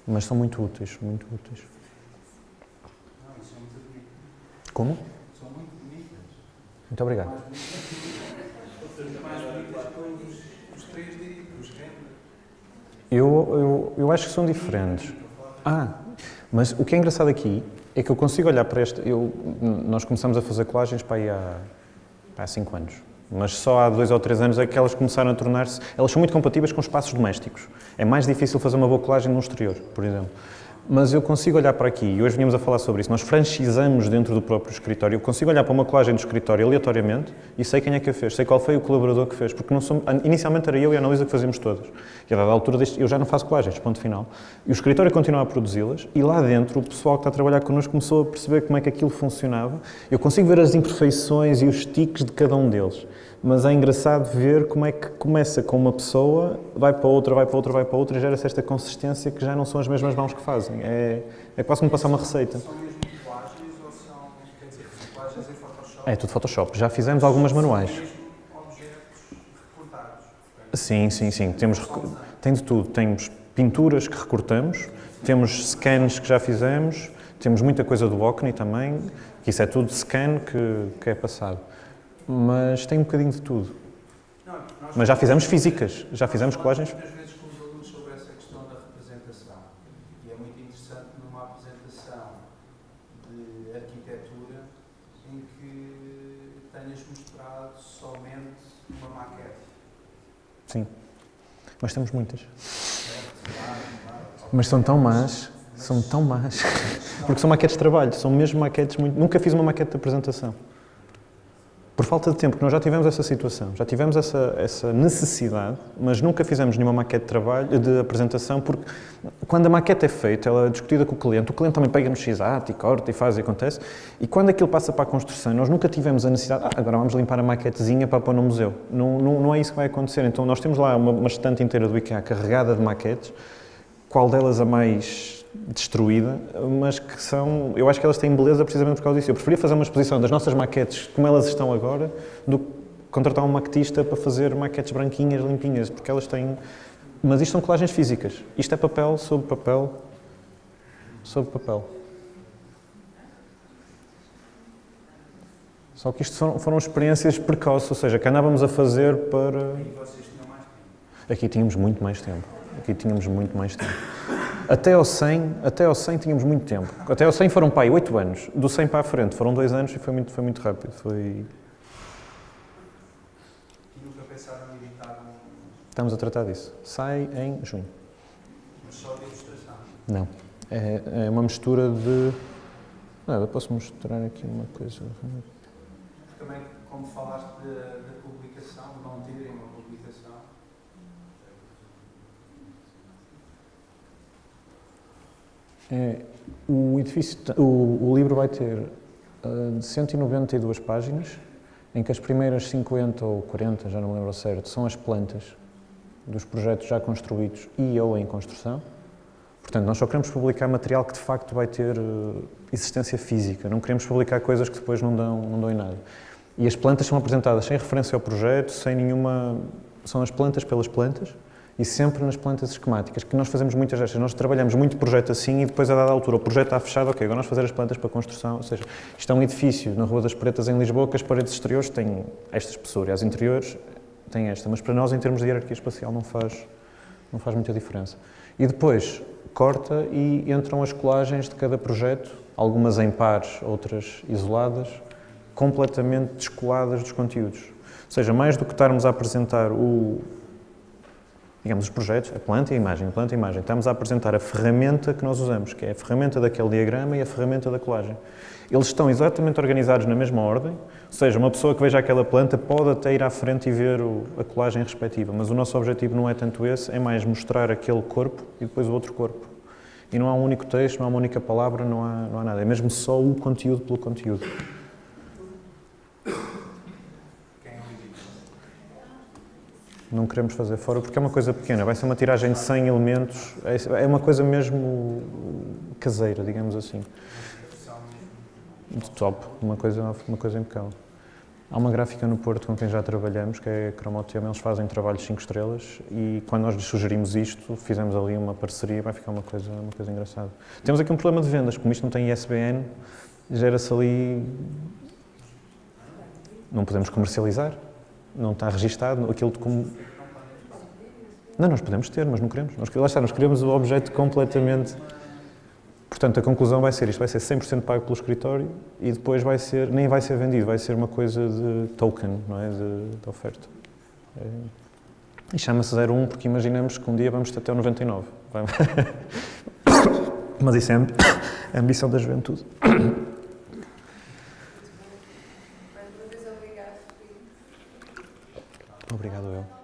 Mas são muito úteis, muito úteis. Não, isso é muito bonito. Como? São muito bonitas. Muito obrigado. Mais bonitas, os, os 3D, os. Eu, eu, eu acho que são diferentes. Ah, mas o que é engraçado aqui é que eu consigo olhar para este. Eu, nós começamos a fazer colagens para aí há, há cinco anos. Mas só há dois ou três anos é que elas começaram a tornar-se. Elas são muito compatíveis com espaços domésticos. É mais difícil fazer uma boa colagem no exterior, por exemplo. Mas eu consigo olhar para aqui, e hoje vinhamos a falar sobre isso, nós franchisamos dentro do próprio escritório, eu consigo olhar para uma colagem do escritório aleatoriamente e sei quem é que a fez, sei qual foi o colaborador que fez, porque não inicialmente era eu e a Analisa que fazíamos todas. E a dada altura deste, eu já não faço colagens, ponto final. E o escritório continua a produzi-las e lá dentro o pessoal que está a trabalhar connosco começou a perceber como é que aquilo funcionava. Eu consigo ver as imperfeições e os tiques de cada um deles mas é engraçado ver como é que começa com uma pessoa, vai para outra, vai para outra, vai para outra e gera-se esta consistência que já não são as mesmas mãos que fazem. É, é quase como passar uma receita. São mesmo ou são, quer dizer, em Photoshop? É tudo Photoshop. Já fizemos algumas manuais. São mesmo objetos recortados. Sim, sim, sim. Temos, tem de tudo. Temos pinturas que recortamos, temos scans que já fizemos, temos muita coisa do Ocni também, que isso é tudo scan que, que é passado. Mas tem um bocadinho de tudo. Não, Mas já fizemos físicas, já fizemos colagens. Muitas vezes com os alunos sobre essa questão da representação. E é muito interessante numa apresentação de arquitetura em que tenhas mostrado somente uma maquete. Sim. Mas temos muitas. Mas são tão más, são tão más. Porque são maquetes de trabalho, são mesmo maquetes muito. Nunca fiz uma maquete de apresentação. Por falta de tempo, porque nós já tivemos essa situação, já tivemos essa, essa necessidade, mas nunca fizemos nenhuma maquete de trabalho, de apresentação, porque quando a maquete é feita, ela é discutida com o cliente, o cliente também pega no x-ato e corta e faz e acontece, e quando aquilo passa para a construção, nós nunca tivemos a necessidade, ah, agora vamos limpar a maquetezinha para pôr no museu. Não, não, não é isso que vai acontecer. Então nós temos lá uma, uma estante inteira do IKEA carregada de maquetes, qual delas a mais destruída, mas que são, eu acho que elas têm beleza precisamente por causa disso. Eu preferia fazer uma exposição das nossas maquetes como elas estão agora, do que contratar um maquetista para fazer maquetes branquinhas, limpinhas, porque elas têm... Mas isto são colagens físicas. Isto é papel sobre papel sobre papel. Só que isto foram, foram experiências precoces, ou seja, que andávamos a fazer para... E vocês tinham mais tempo. Aqui tínhamos muito mais tempo. Aqui tínhamos muito mais tempo. Até ao 100, até ao 100 tínhamos muito tempo. Até ao 100 foram, pai, 8 anos. Do 100 para a frente foram 2 anos e foi muito, foi muito rápido. Foi... E nunca pensaram em editar um, Estamos a tratar disso. Sai em junho. mas só de ilustração. Não. É, é uma mistura de... Nada, posso mostrar aqui uma coisa. Também, como falaste da, publicação, não terem uma publicação, É, o edifício, o, o livro vai ter ah, 192 páginas, em que as primeiras 50 ou 40, já não me lembro certo, são as plantas dos projetos já construídos e ou em construção. Portanto, nós só queremos publicar material que de facto vai ter eh, existência física, não queremos publicar coisas que depois não dão, não dão em nada. E as plantas são apresentadas sem referência ao projeto, sem nenhuma. São as plantas pelas plantas e sempre nas plantas esquemáticas, que nós fazemos muitas destas. Nós trabalhamos muito projeto assim e depois, a dada altura, o projeto está fechado, ok, agora nós fazer as plantas para construção. Ou seja, isto é um edifício na Rua das Pretas, em Lisboa, que as paredes exteriores têm esta espessura e as interiores têm esta. Mas para nós, em termos de hierarquia espacial, não faz, não faz muita diferença. E depois corta e entram as colagens de cada projeto, algumas em pares, outras isoladas, completamente descoladas dos conteúdos. Ou seja, mais do que estarmos a apresentar o, digamos, os projetos, a planta e a imagem, planta e imagem, estamos a apresentar a ferramenta que nós usamos, que é a ferramenta daquele diagrama e a ferramenta da colagem. Eles estão exatamente organizados na mesma ordem, ou seja, uma pessoa que veja aquela planta pode até ir à frente e ver o- a colagem respectiva, mas o nosso objetivo não é tanto esse, é mais mostrar aquele corpo e depois o outro corpo. E não há um único texto, não há uma única palavra, não há, não há nada, é mesmo só o conteúdo pelo conteúdo. quem é o editor? Não queremos fazer fora porque é uma coisa pequena, vai ser uma tiragem de 100 elementos, é é uma coisa mesmo caseira, digamos assim. De top, uma coisa, uma coisa impecável. Há uma gráfica no Porto com quem já trabalhamos, que é a Cromotema, eles fazem trabalhos 5 estrelas e quando nós lhes sugerimos isto, fizemos ali uma parceria, vai ficar uma coisa, uma coisa engraçada. Temos aqui um problema de vendas, como isto não tem ISBN, gera-se ali... Não podemos comercializar, não está registado, aquilo de como... Não, nós podemos ter, mas não queremos. Nós, lá está, nós queremos o objeto completamente... Portanto, a conclusão vai ser isto, vai ser 100% pago pelo escritório e depois vai ser, nem vai ser vendido, vai ser uma coisa de token, não é, de, de oferta. É, e chama-se 01 porque imaginamos que um dia vamos até o 99. Vai- Mas isso é a ambição da juventude. Obrigado eu.